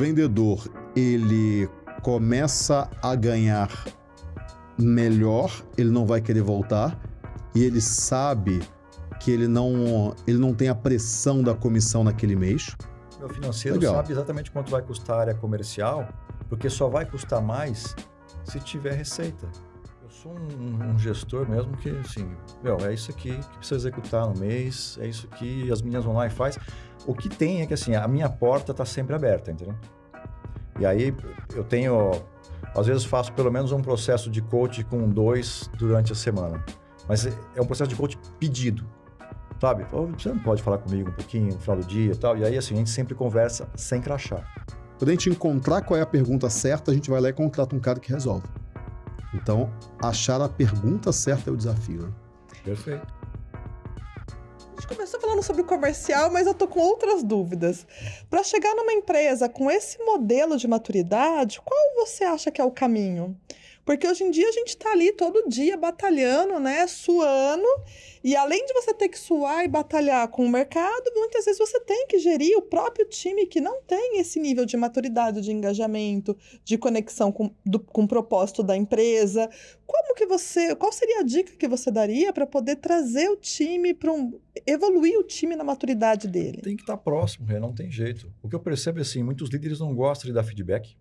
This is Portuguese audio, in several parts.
vendedor ele começa a ganhar melhor, ele não vai querer voltar e ele sabe que ele não, ele não tem a pressão da comissão naquele mês. O financeiro Legal. sabe exatamente quanto vai custar a área comercial, porque só vai custar mais se tiver receita. Sou um, um gestor mesmo que, assim, meu, é isso aqui que precisa executar no mês, é isso que as meninas online faz. O que tem é que, assim, a minha porta está sempre aberta, entendeu? E aí eu tenho, às vezes faço pelo menos um processo de coach com dois durante a semana. Mas é um processo de coach pedido sabe? Você não pode falar comigo um pouquinho no final do dia e tal. E aí, assim, a gente sempre conversa sem crachar. Quando a gente encontrar qual é a pergunta certa, a gente vai lá e contrata um cara que resolve. Então, achar a pergunta certa é o desafio. Né? Perfeito. A gente começou falando sobre o comercial, mas eu tô com outras dúvidas. Para chegar numa empresa com esse modelo de maturidade, qual você acha que é o caminho? Porque hoje em dia a gente está ali todo dia batalhando, né? Suando. E além de você ter que suar e batalhar com o mercado, muitas vezes você tem que gerir o próprio time que não tem esse nível de maturidade, de engajamento, de conexão com, do, com o propósito da empresa. Como que você. Qual seria a dica que você daria para poder trazer o time para um. evoluir o time na maturidade dele? Tem que estar tá próximo, não tem jeito. O que eu percebo é assim, muitos líderes não gostam de dar feedback.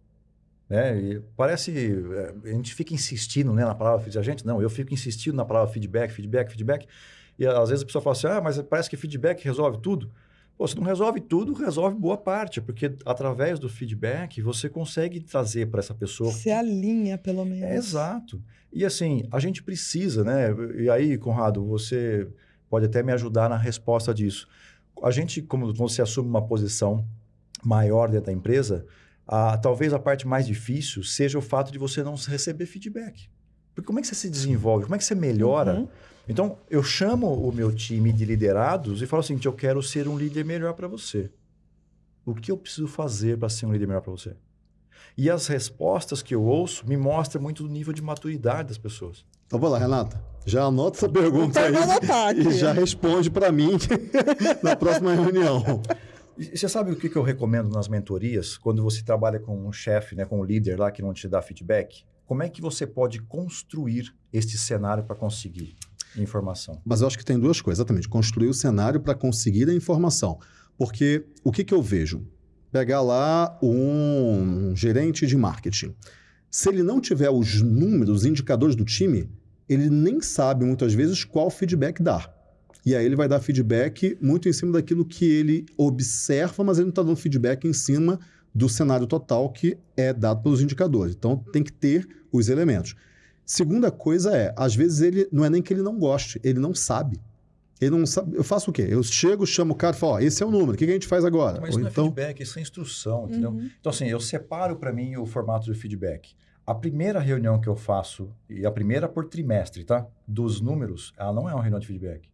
Né? E parece. É, a gente fica insistindo né, na palavra feedback. A gente, não, eu fico insistindo na palavra feedback, feedback, feedback. E às vezes a pessoa fala assim: ah, mas parece que feedback resolve tudo. Pô, se não resolve tudo, resolve boa parte, porque através do feedback você consegue trazer para essa pessoa. Você alinha, pelo menos. É, exato. E assim, a gente precisa, né? E aí, Conrado, você pode até me ajudar na resposta disso. A gente, como você assume uma posição maior dentro da empresa, ah, talvez a parte mais difícil seja o fato de você não receber feedback. Porque como é que você se desenvolve? Como é que você melhora? Uhum. Então, eu chamo o meu time de liderados e falo assim: eu quero ser um líder melhor para você. O que eu preciso fazer para ser um líder melhor para você? E as respostas que eu ouço me mostram muito do nível de maturidade das pessoas. Então, vamos lá, Renata. Já anota essa pergunta aí e já responde para mim na próxima reunião. E você sabe o que, que eu recomendo nas mentorias, quando você trabalha com um chefe, né, com um líder lá que não te dá feedback? Como é que você pode construir este cenário para conseguir informação? Mas eu acho que tem duas coisas, exatamente. Construir o cenário para conseguir a informação. Porque o que, que eu vejo? Pegar lá um gerente de marketing. Se ele não tiver os números, os indicadores do time, ele nem sabe muitas vezes qual feedback dar. E aí ele vai dar feedback muito em cima daquilo que ele observa, mas ele não está dando feedback em cima do cenário total que é dado pelos indicadores. Então tem que ter os elementos. Segunda coisa é, às vezes ele não é nem que ele não goste, ele não sabe. Ele não sabe. Eu faço o quê? Eu chego, chamo o cara e falo: ó, esse é o número, o que a gente faz agora? Mas Ou não é então... é feedback, isso é instrução, entendeu? Uhum. Então, assim, eu separo para mim o formato de feedback. A primeira reunião que eu faço, e a primeira por trimestre, tá? Dos números, ela não é uma reunião de feedback.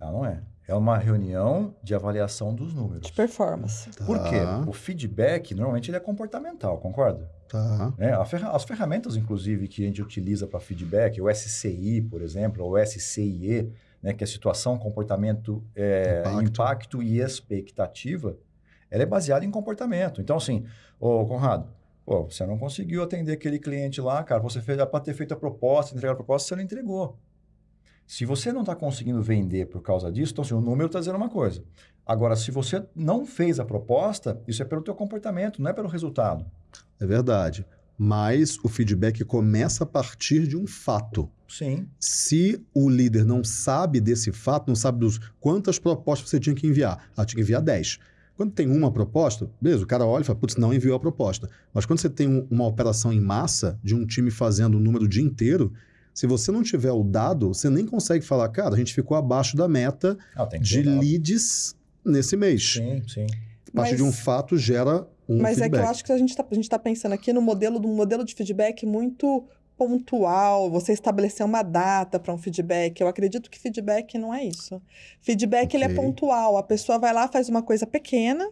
Ela não é. É uma reunião de avaliação dos números. De performance. Tá. Por quê? O feedback, normalmente, ele é comportamental, concorda? Tá. É, as ferramentas, inclusive, que a gente utiliza para feedback, o SCI, por exemplo, ou o SCIE, né, que é situação, comportamento, é, impacto. impacto. e expectativa, ela é baseada em comportamento. Então, assim, ô Conrado, pô, você não conseguiu atender aquele cliente lá, cara, você fez para ter feito a proposta, entregar a proposta, você não entregou. Se você não está conseguindo vender por causa disso, então assim, o número está dizendo uma coisa. Agora, se você não fez a proposta, isso é pelo teu comportamento, não é pelo resultado. É verdade. Mas o feedback começa a partir de um fato. Sim. Se o líder não sabe desse fato, não sabe dos quantas propostas você tinha que enviar, ah, tinha que enviar 10. Quando tem uma proposta, beleza, o cara olha e fala, putz, não enviou a proposta. Mas quando você tem um, uma operação em massa de um time fazendo o número o dia inteiro, se você não tiver o dado, você nem consegue falar, cara, a gente ficou abaixo da meta ah, de leads nesse mês. Sim, sim. A partir mas, de um fato gera um Mas feedback. é que eu acho que a gente está tá pensando aqui no modelo de um modelo de feedback muito pontual, você estabelecer uma data para um feedback. Eu acredito que feedback não é isso. Feedback okay. ele é pontual. A pessoa vai lá, faz uma coisa pequena,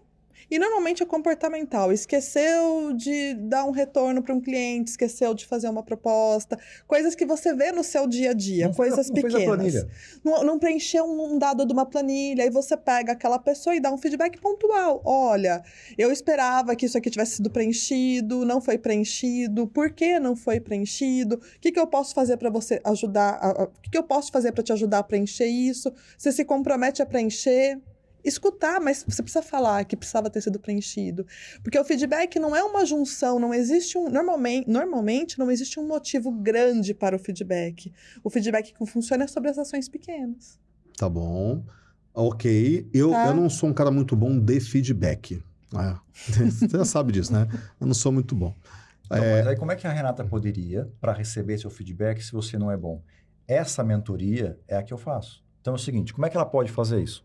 E normalmente é comportamental. Esqueceu de dar um retorno para um cliente, esqueceu de fazer uma proposta, coisas que você vê no seu dia a dia, não coisas não pequenas. Não, não, preencheu um dado de uma planilha, aí você pega aquela pessoa e dá um feedback pontual. Olha, eu esperava que isso aqui tivesse sido preenchido, não foi preenchido, por que não foi preenchido? O que, que eu posso fazer para você ajudar? A, a, o que, que eu posso fazer para te ajudar a preencher isso? Você se compromete a preencher? Escutar, mas você precisa falar que precisava ter sido preenchido. Porque o feedback não é uma junção, não existe um. Normalmente, normalmente não existe um motivo grande para o feedback. O feedback que funciona é sobre as ações pequenas. Tá bom. Ok. Eu, tá. eu não sou um cara muito bom de feedback. É. Você já sabe disso, né? Eu não sou muito bom. Então, é... Mas aí como é que a Renata poderia, para receber seu feedback, se você não é bom? Essa mentoria é a que eu faço. Então é o seguinte, como é que ela pode fazer isso?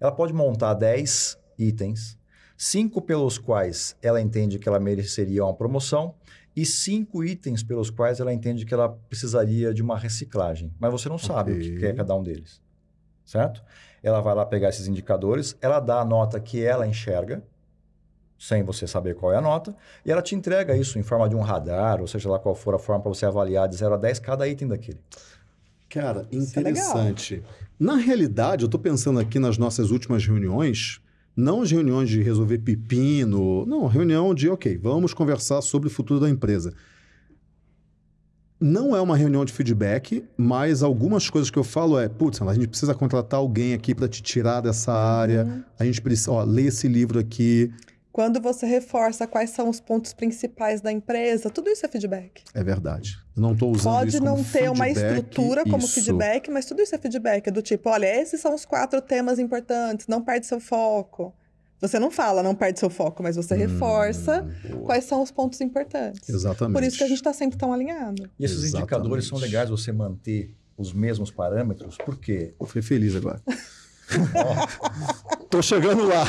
Ela pode montar 10 itens, cinco pelos quais ela entende que ela mereceria uma promoção e cinco itens pelos quais ela entende que ela precisaria de uma reciclagem. Mas você não sabe okay. o que é cada um deles, certo? Ela vai lá pegar esses indicadores, ela dá a nota que ela enxerga, sem você saber qual é a nota, e ela te entrega isso em forma de um radar, ou seja lá qual for a forma para você avaliar de 0 a 10 cada item daquele. Cara, é interessante. É Na realidade, eu estou pensando aqui nas nossas últimas reuniões, não as reuniões de resolver pepino, não, reunião de, ok, vamos conversar sobre o futuro da empresa. Não é uma reunião de feedback, mas algumas coisas que eu falo é, putz, a gente precisa contratar alguém aqui para te tirar dessa área, uhum. a gente precisa, ó, ler esse livro aqui. Quando você reforça quais são os pontos principais da empresa, tudo isso é feedback. É verdade. Eu não estou usando Pode isso como não ter uma estrutura como isso. feedback, mas tudo isso é feedback. É do tipo, olha, esses são os quatro temas importantes, não perde seu foco. Você não fala, não perde seu foco, mas você hum, reforça boa. quais são os pontos importantes. Exatamente. Por isso que a gente está sempre tão alinhado. E esses Exatamente. indicadores são legais você manter os mesmos parâmetros, por quê? Eu fui feliz agora. Tô chegando lá.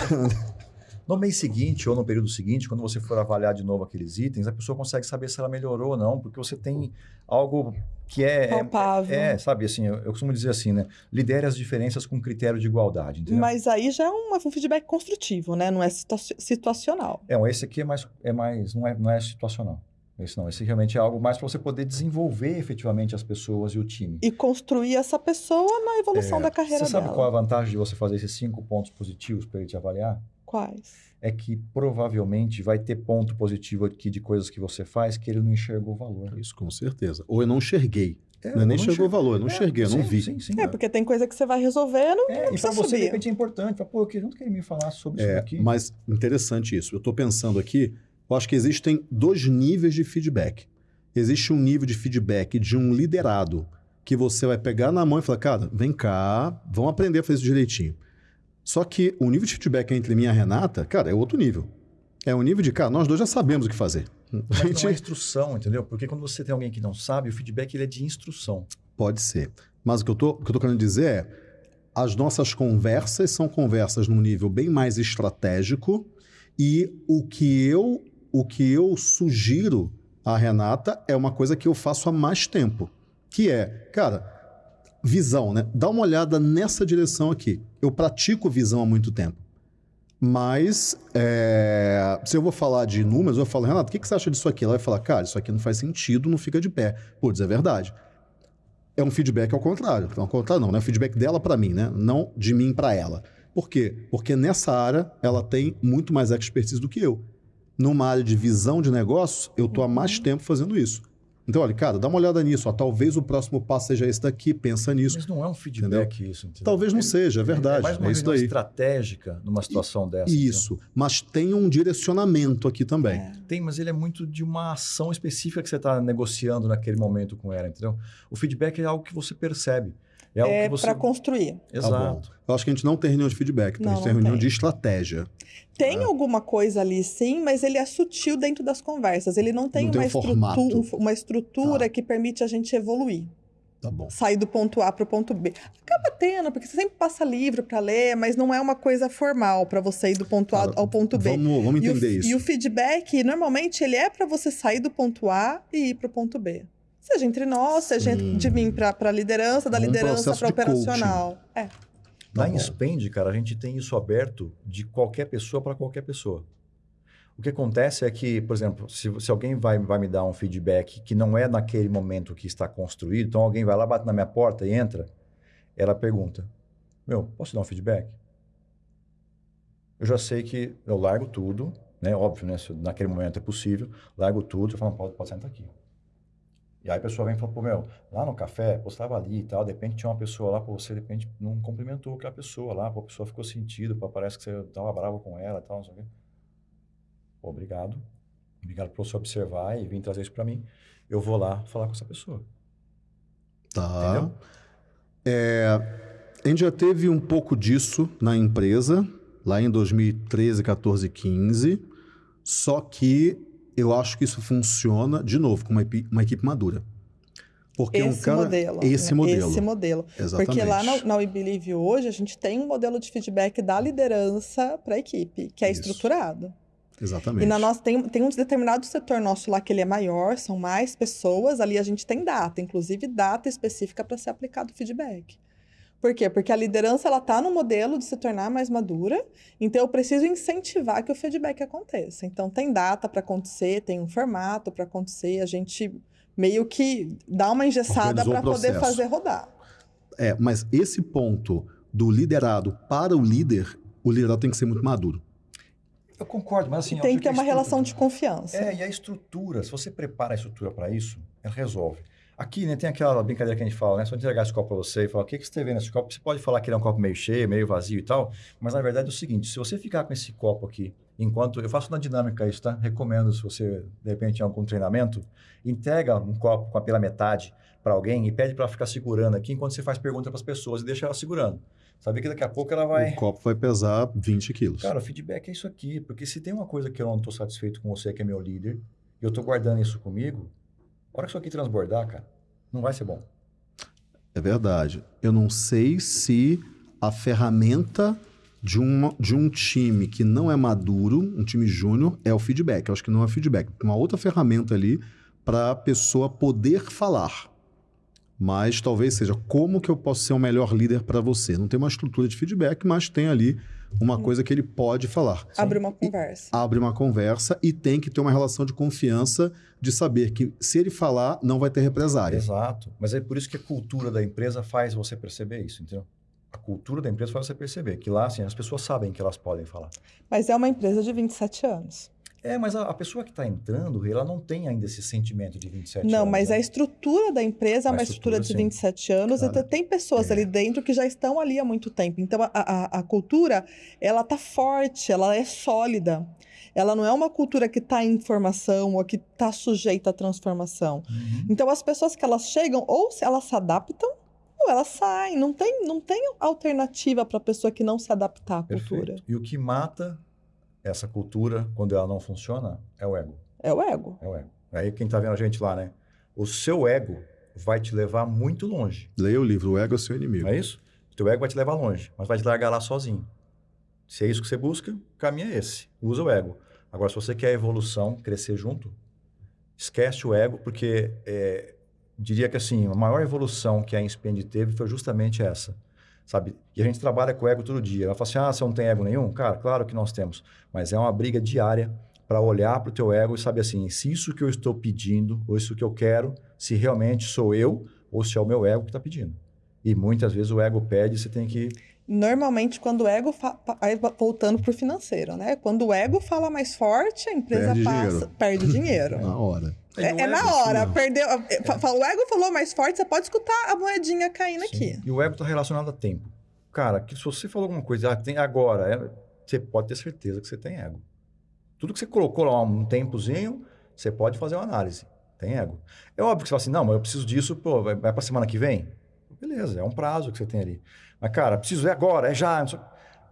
No mês seguinte ou no período seguinte, quando você for avaliar de novo aqueles itens, a pessoa consegue saber se ela melhorou ou não, porque você tem algo que é, é palpável. É, é, sabe, assim, eu, eu, costumo dizer assim, né? Lidere as diferenças com critério de igualdade, entendeu? Mas aí já é um, um feedback construtivo, né? Não é situacional. É, esse aqui é mais, é mais não, é, não é situacional. Esse não, esse realmente é algo mais para você poder desenvolver efetivamente as pessoas e o time. E construir essa pessoa na evolução é, da carreira dela. Você sabe qual é a vantagem de você fazer esses cinco pontos positivos para ele te avaliar? Quais? É que provavelmente vai ter ponto positivo aqui de coisas que você faz que ele não enxergou o valor. Isso, com certeza. Ou eu não enxerguei. É, não, é nem chegou o valor, eu não é, enxerguei, eu não vi. Sim, sim, é, porque tem coisa que você vai resolvendo é, e para você, de repente, é importante. Fala, Pô, eu queria, que ele me falasse sobre é, isso aqui. Mas interessante isso. Eu estou pensando aqui, eu acho que existem dois níveis de feedback. Existe um nível de feedback de um liderado, que você vai pegar na mão e falar, cara, vem cá, vamos aprender a fazer isso direitinho. Só que o nível de feedback entre mim e a Renata, cara, é outro nível. É um nível de, cara, nós dois já sabemos o que fazer. Mas gente... não é instrução, entendeu? Porque quando você tem alguém que não sabe, o feedback ele é de instrução. Pode ser. Mas o que eu tô, que eu tô querendo dizer é, as nossas conversas são conversas num nível bem mais estratégico e o que eu, o que eu sugiro à Renata é uma coisa que eu faço há mais tempo, que é, cara, visão, né? Dá uma olhada nessa direção aqui. Eu pratico visão há muito tempo. Mas, é, se eu vou falar de números, eu falo, Renato, o que, que você acha disso aqui? Ela vai falar, cara, isso aqui não faz sentido, não fica de pé. Putz, é verdade. É um feedback ao contrário. Ao contrário, não, não é feedback dela para mim, né? Não de mim para ela. Por quê? Porque nessa área ela tem muito mais expertise do que eu. Numa área de visão de negócio, eu estou há mais uhum. tempo fazendo isso. Então, olha, cara, dá uma olhada nisso. Ó, talvez o próximo passo seja esse daqui, pensa nisso. Mas não é um feedback entendeu? isso. Entendeu? Talvez não seja, é verdade. É mais uma é isso daí. estratégica numa situação e, dessa. Isso, entendeu? mas tem um direcionamento aqui também. É. Tem, mas ele é muito de uma ação específica que você está negociando naquele momento com ela, entendeu? O feedback é algo que você percebe. É, é você... para construir. Exato. Tá Eu acho que a gente não tem reunião de feedback, então não, a gente tem reunião tem. de estratégia. Tem é. alguma coisa ali, sim, mas ele é sutil dentro das conversas. Ele não tem, não uma, tem um estrutura, uma estrutura tá. que permite a gente evoluir. Tá bom. Sair do ponto A para o ponto B. Acaba tendo, porque você sempre passa livro para ler, mas não é uma coisa formal para você ir do ponto A ao ponto B. Vamos, vamos entender e o, isso. E o feedback, normalmente, ele é para você sair do ponto A e ir para o ponto B. Seja entre nós, seja Sim. de mim para a liderança, da um liderança para operacional. É. Tá Na Spend, cara, a gente tem isso aberto de qualquer pessoa para qualquer pessoa. O que acontece é que, por exemplo, se, se, alguém vai, vai me dar um feedback que não é naquele momento que está construído, então alguém vai lá, bate na minha porta e entra, ela pergunta: Meu, posso dar um feedback? Eu já sei que eu largo tudo, né? Óbvio, né? Se naquele momento é possível, largo tudo, eu falo: Pode, pode sentar aqui. E aí a pessoa vem e fala: Pô, meu, lá no café, pô, estava ali e tal, de repente tinha uma pessoa lá, pô, você de repente não cumprimentou aquela pessoa lá, pô, a pessoa ficou sentido, pô, parece que você estava bravo com ela e tal, não sei o quê obrigado. Obrigado por você observar e vir trazer isso para mim. Eu vou lá falar com essa pessoa. Tá. Entendeu? É, a gente já teve um pouco disso na empresa, lá em 2013, 14, 15. Só que eu acho que isso funciona, de novo, com uma, equipe, uma equipe madura. Porque esse um cara, modelo. Esse né? modelo. Esse modelo. Exatamente. Porque lá na, na We Believe hoje, a gente tem um modelo de feedback da liderança para a equipe, que é isso. estruturado. Exatamente. E na nossa tem, tem um determinado setor nosso lá que ele é maior, são mais pessoas, ali a gente tem data, inclusive data específica para ser aplicado o feedback. Por quê? Porque a liderança ela está no modelo de se tornar mais madura, então eu preciso incentivar que o feedback aconteça. Então tem data para acontecer, tem um formato para acontecer, a gente meio que dá uma engessada para poder fazer rodar. É, mas esse ponto do liderado para o líder, o liderado tem que ser muito maduro. Eu concordo, mas assim... Tem que ter uma relação de confiança. É, e a estrutura, se você prepara a estrutura para isso, ela resolve. Aqui, né, tem aquela brincadeira que a gente fala, né? Se eu entregar esse copo para você e falar, o que, que você está vendo nesse copo? Você pode falar que ele é um copo meio cheio, meio vazio e tal, mas na verdade é o seguinte, se você ficar com esse copo aqui, enquanto... Eu faço na dinâmica isso, tá? Recomendo, se você, de repente, tem algum treinamento, entrega um copo com a pela metade para alguém e pede para ela ficar segurando aqui enquanto você faz pergunta para as pessoas e deixa ela segurando. Sabe que daqui a pouco ela vai. O copo vai pesar 20 quilos. Cara, o feedback é isso aqui. Porque se tem uma coisa que eu não estou satisfeito com você, que é meu líder, e eu estou guardando isso comigo, a hora que isso aqui transbordar, cara, não vai ser bom. É verdade. Eu não sei se a ferramenta de, uma, de um time que não é maduro, um time júnior, é o feedback. Eu acho que não é feedback. Uma outra ferramenta ali para a pessoa poder falar mas talvez seja como que eu posso ser o um melhor líder para você. Não tem uma estrutura de feedback, mas tem ali uma coisa que ele pode falar. Abre uma conversa. E abre uma conversa e tem que ter uma relação de confiança de saber que se ele falar, não vai ter represária. Exato. Mas é por isso que a cultura da empresa faz você perceber isso, entendeu? A cultura da empresa faz você perceber que lá, assim, as pessoas sabem que elas podem falar. Mas é uma empresa de 27 anos. É, mas a, a pessoa que está entrando, ela não tem ainda esse sentimento de 27 não, anos. Não, mas né? a estrutura da empresa é uma estrutura, estrutura de 27 anos claro. e tem pessoas é. ali dentro que já estão ali há muito tempo. Então, a, a, a cultura, ela está forte, ela é sólida. Ela não é uma cultura que está em formação ou que está sujeita à transformação. Uhum. Então, as pessoas que elas chegam, ou se elas se adaptam, ou elas saem. Não tem, não tem alternativa para a pessoa que não se adaptar à cultura. Perfeito. E o que mata essa cultura, quando ela não funciona, é o ego. É o ego. É o ego. Aí quem está vendo a gente lá, né? O seu ego vai te levar muito longe. Leia o livro, o ego é seu inimigo. Não é isso? O teu ego vai te levar longe, mas vai te largar lá sozinho. Se é isso que você busca, o caminho é esse. Usa o ego. Agora, se você quer evolução, crescer junto, esquece o ego, porque é, diria que assim, a maior evolução que a Inspend teve foi justamente essa sabe? E a gente trabalha com ego todo dia. Ela fala assim, ah, você não tem ego nenhum? Cara, claro que nós temos. Mas é uma briga diária para olhar para o teu ego e saber assim, se isso que eu estou pedindo, ou isso que eu quero, se realmente sou eu, ou se é o meu ego que está pedindo. E muitas vezes o ego pede, você tem que... Normalmente, quando o ego... Fa... Aí, voltando para o financeiro, né? Quando o ego fala mais forte, a empresa perde passa... Dinheiro. Perde dinheiro. na hora. É, é, na hora. Assim, Perdeu, é. O ego falou mais forte, você pode escutar a moedinha caindo Sim. aqui. E o ego está relacionado a tempo. Cara, que se você falou alguma coisa, ah, tem agora, é, você pode ter certeza que você tem ego. Tudo que você colocou lá um tempozinho, você pode fazer uma análise. Tem ego. É óbvio que você fala assim, não, mas eu preciso disso, pô, vai, vai para semana que vem? Beleza, é um prazo que você tem ali. Mas, cara, preciso, é agora, é já.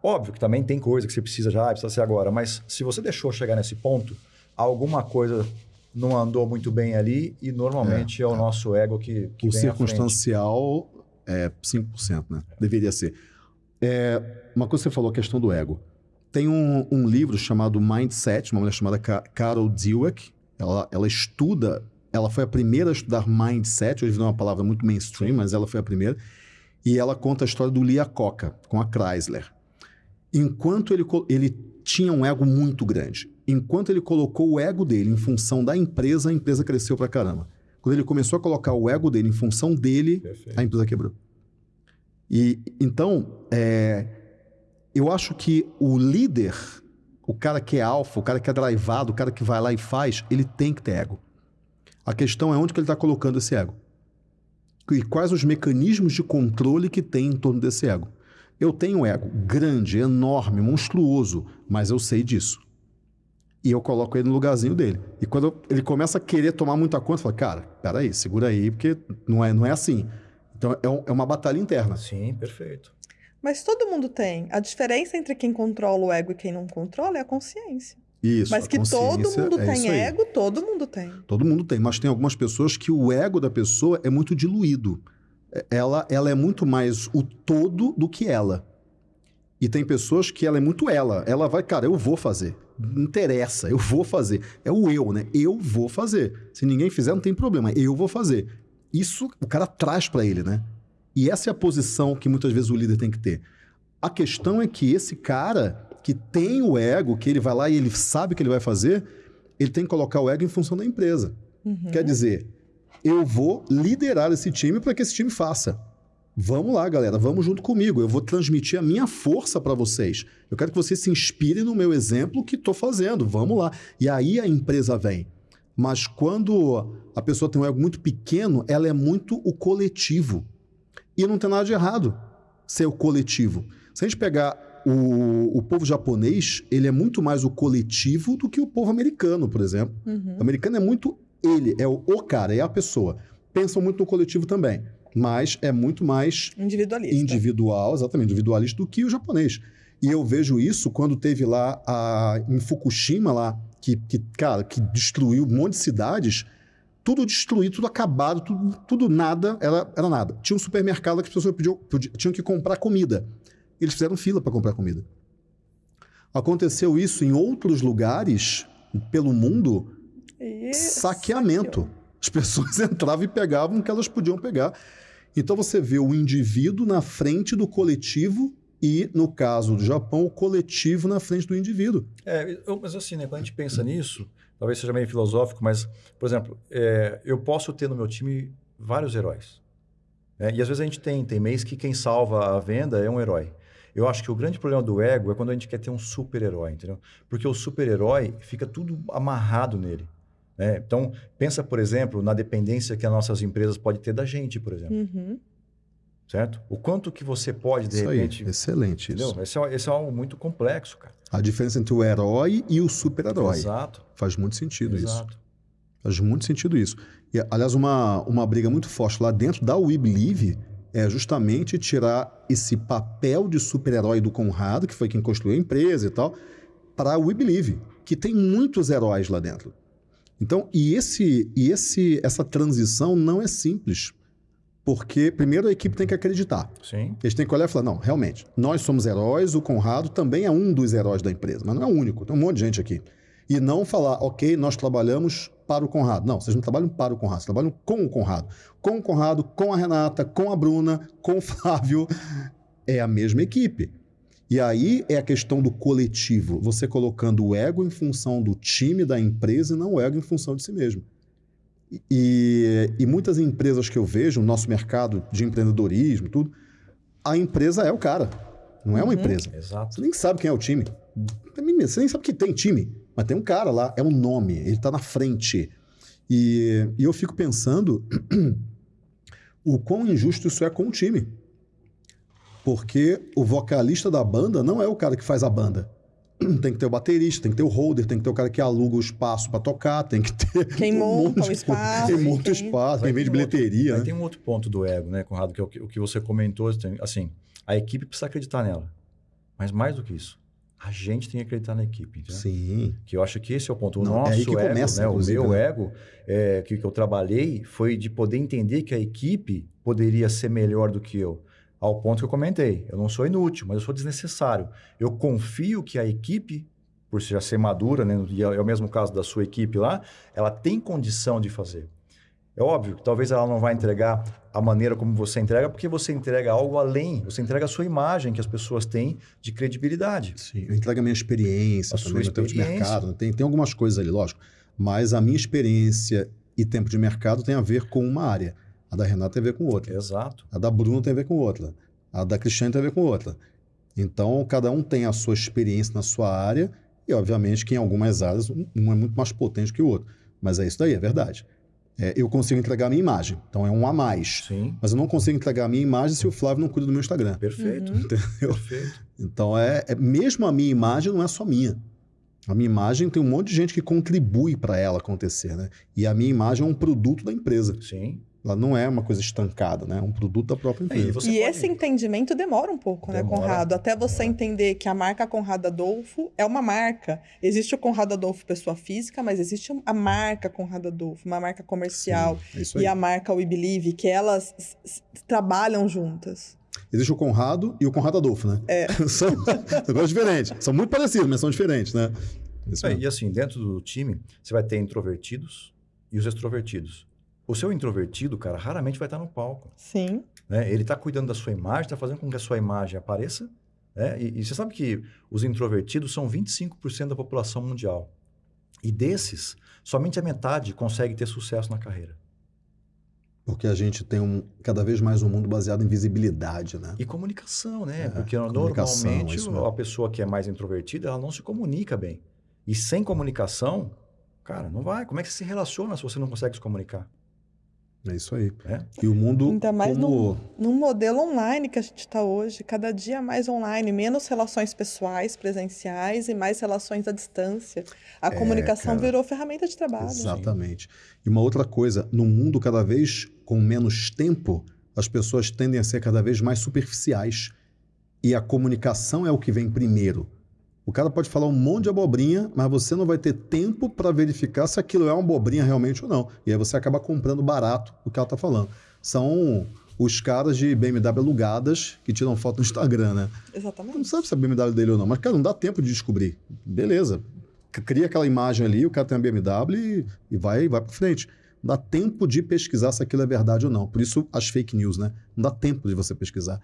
Óbvio que também tem coisa que você precisa já, precisa ser agora. Mas se você deixou chegar nesse ponto, alguma coisa não andou muito bem ali e normalmente é, é o é. nosso ego que, que O circunstancial é 5%, né? Deveria ser. É, uma coisa que você falou, a questão do ego. Tem um, um livro chamado Mindset, uma mulher chamada Carol Dweck. Ela, ela estuda, ela foi a primeira a estudar Mindset, hoje não é uma palavra muito mainstream, mas ela foi a primeira. E ela conta a história do Lia Coca com a Chrysler. Enquanto ele, ele tinha um ego muito grande, enquanto ele colocou o ego dele em função da empresa, a empresa cresceu pra caramba. Quando ele começou a colocar o ego dele em função dele, Perfeito. a empresa quebrou. E então, é, eu acho que o líder, o cara que é alfa, o cara que é drivado, o cara que vai lá e faz, ele tem que ter ego. A questão é onde que ele está colocando esse ego. E quais os mecanismos de controle que tem em torno desse ego. Eu tenho ego grande, enorme, monstruoso, mas eu sei disso. E eu coloco ele no lugarzinho dele. E quando ele começa a querer tomar muita conta, eu falo, cara, peraí, segura aí, porque não é, não é assim. Então é, um, é uma batalha interna. Sim, perfeito. Mas todo mundo tem. A diferença entre quem controla o ego e quem não controla é a consciência. Isso. Mas que todo mundo é tem ego, todo mundo tem. Todo mundo tem, mas tem algumas pessoas que o ego da pessoa é muito diluído. É, ela, ela é muito mais o todo do que ela. E tem pessoas que ela é muito ela. Ela vai, cara, eu vou fazer. Não interessa, eu vou fazer. É o eu, né? Eu vou fazer. Se ninguém fizer, não tem problema. Eu vou fazer. Isso o cara traz para ele, né? E essa é a posição que muitas vezes o líder tem que ter. A questão é que esse cara que tem o ego, que ele vai lá e ele sabe o que ele vai fazer, ele tem que colocar o ego em função da empresa. Uhum. Quer dizer, eu vou liderar esse time para que esse time faça. Vamos lá, galera, vamos junto comigo. Eu vou transmitir a minha força para vocês. Eu quero que vocês se inspirem no meu exemplo que estou fazendo. Vamos lá. E aí a empresa vem. Mas quando a pessoa tem um ego muito pequeno, ela é muito o coletivo. E não tem nada de errado ser o coletivo. Se a gente pegar o, o povo japonês, ele é muito mais o coletivo do que o povo americano, por exemplo. Uhum. O americano é muito ele, é o, o cara, é a pessoa. Pensam muito no coletivo também, mas é muito mais individualista. individual, exatamente, individualista do que o japonês. E eu vejo isso quando teve lá a, em Fukushima lá, que, que, cara, que destruiu um monte de cidades, tudo destruído, tudo acabado, tudo, tudo nada, era, era nada. Tinha um supermercado que as pessoas podiam, tinham que comprar comida eles fizeram fila para comprar comida. Aconteceu isso em outros lugares pelo mundo, isso. saqueamento. As pessoas entravam e pegavam o que elas podiam pegar. Então você vê o indivíduo na frente do coletivo e, no caso do Japão, o coletivo na frente do indivíduo. É, mas assim, né, quando a gente pensa nisso, talvez seja meio filosófico, mas, por exemplo, é, eu posso ter no meu time vários heróis. Né? E às vezes a gente tem, tem mês que quem salva a venda é um herói. Eu acho que o grande problema do ego é quando a gente quer ter um super-herói, entendeu? Porque o super-herói fica tudo amarrado nele. Né? Então, pensa, por exemplo, na dependência que as nossas empresas podem ter da gente, por exemplo. Uhum. Certo? O quanto que você pode, de isso repente... Aí, excelente entendeu? isso. Esse é, esse é algo muito complexo, cara. A diferença entre o herói e o super-herói. Exato. Faz muito sentido Exato. isso. Faz muito sentido isso. E, aliás, uma, uma briga muito forte lá dentro da We Believe é justamente tirar esse papel de super-herói do Conrado, que foi quem construiu a empresa e tal, para o We Believe, que tem muitos heróis lá dentro. Então, e esse e esse essa transição não é simples. Porque, primeiro, a equipe tem que acreditar. Sim. Eles têm que olhar e falar: não, realmente, nós somos heróis, o Conrado também é um dos heróis da empresa, mas não é o único, tem um monte de gente aqui. E não falar, ok, nós trabalhamos para o Conrado. Não, vocês não trabalham para o Conrado, vocês trabalham com o Conrado. Com o Conrado, com a Renata, com a Bruna, com o Flávio. É a mesma equipe. E aí é a questão do coletivo, você colocando o ego em função do time, da empresa, e não o ego em função de si mesmo. E, e muitas empresas que eu vejo no nosso mercado de empreendedorismo, tudo, a empresa é o cara, não é uma uhum, empresa. Exato. Você nem sabe quem é o time. Você nem sabe que tem time. Mas tem um cara lá, é um nome, ele está na frente. E, e eu fico pensando o quão injusto isso é com o time. Porque o vocalista da banda não é o cara que faz a banda. Tem que ter o baterista, tem que ter o holder, tem que ter o cara que aluga o espaço para tocar, tem que ter. Quem um monta o espaço. Quem monta o espaço, quem vende bilheteria. Outro, né? Tem um outro ponto do ego, né, Conrado, que é o que, o que você comentou. Assim, a equipe precisa acreditar nela. Mas mais do que isso, a gente tem que acreditar na equipe. Entendeu? Sim. Que eu acho que esse é o ponto. O Não, nosso é ego, começa, né? o meu né? ego, é, que, que eu trabalhei, foi de poder entender que a equipe poderia ser melhor do que eu. Ao ponto que eu comentei. Eu não sou inútil, mas eu sou desnecessário. Eu confio que a equipe, por já ser madura, né? e é, é o mesmo caso da sua equipe lá, ela tem condição de fazer. É óbvio que talvez ela não vai entregar a maneira como você entrega, porque você entrega algo além, você entrega a sua imagem que as pessoas têm de credibilidade. Sim, eu entrego a minha experiência, a também, sua experiência. tempo de mercado. Né? Tem, tem algumas coisas ali, lógico. Mas a minha experiência e tempo de mercado tem a ver com uma área. A da Renata tem a ver com outra. Exato. A da Bruna tem a ver com outra. A da Cristiane tem a ver com outra. Então, cada um tem a sua experiência na sua área e, obviamente, que em algumas áreas um é muito mais potente que o outro. Mas é isso daí, é verdade. É, eu consigo entregar a minha imagem, então é um a mais. Sim. Mas eu não consigo entregar a minha imagem se o Flávio não cuida do meu Instagram. Perfeito. Uhum. Entendeu? Perfeito. Então, é, é, mesmo a minha imagem não é só minha. A minha imagem tem um monte de gente que contribui para ela acontecer, né? E a minha imagem é um produto da empresa. Sim. Ela não é uma coisa estancada, né? É um produto da própria empresa. E, e pode... esse entendimento demora um pouco, né, demora, né, Conrado? Até você demora. entender que a marca Conrado Adolfo é uma marca. Existe o Conrado Adolfo pessoa física, mas existe a marca Conrado Adolfo, uma marca comercial. Sim, e a marca We Believe, que elas trabalham juntas. Existe o Conrado e o Conrado Adolfo, né? É. são coisas diferentes. São muito parecidos, mas são diferentes, né? É, e assim, dentro do time, você vai ter introvertidos e os extrovertidos. O seu introvertido, cara, raramente vai estar no palco. Sim. Né? Ele está cuidando da sua imagem, está fazendo com que a sua imagem apareça. Né? E, e, você sabe que os introvertidos são 25% da população mundial. E desses, somente a metade consegue ter sucesso na carreira. Porque a gente tem um, cada vez mais um mundo baseado em visibilidade, né? E comunicação, né? É, Porque normalmente a pessoa que é mais introvertida, ela não se comunica bem. E sem comunicação, cara, não vai. Como é que você se relaciona se você não consegue se comunicar? É isso aí. É? E o mundo. Ainda mais como... no, no modelo online que a gente está hoje, cada dia mais online, menos relações pessoais, presenciais e mais relações à distância. A é, comunicação cara, virou ferramenta de trabalho. Exatamente. E uma outra coisa, no mundo cada vez com menos tempo, as pessoas tendem a ser cada vez mais superficiais. E a comunicação é o que vem primeiro. O cara pode falar um monte de abobrinha, mas você não vai ter tempo para verificar se aquilo é uma abobrinha realmente ou não. E aí você acaba comprando barato o que ela está falando. São os caras de BMW alugadas que tiram foto no Instagram, né? Exatamente. Não sabe se é BMW dele ou não, mas, cara, não dá tempo de descobrir. Beleza. Cria aquela imagem ali, o cara tem uma BMW e, e vai, vai para frente. Não dá tempo de pesquisar se aquilo é verdade ou não. Por isso, as fake news, né? Não dá tempo de você pesquisar.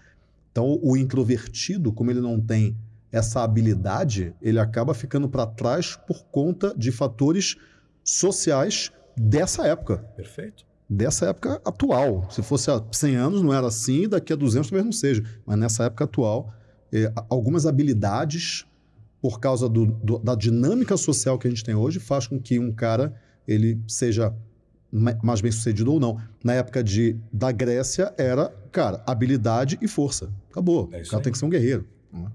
Então, o introvertido, como ele não tem essa habilidade, ele acaba ficando para trás por conta de fatores sociais dessa época. Perfeito. Dessa época atual. Se fosse há 100 anos, não era assim, daqui a 200 talvez não seja. Mas nessa época atual, eh, algumas habilidades, por causa do, do, da dinâmica social que a gente tem hoje, faz com que um cara ele seja mais bem sucedido ou não. Na época de, da Grécia, era, cara, habilidade e força. Acabou. É o cara aí. tem que ser um guerreiro. Né?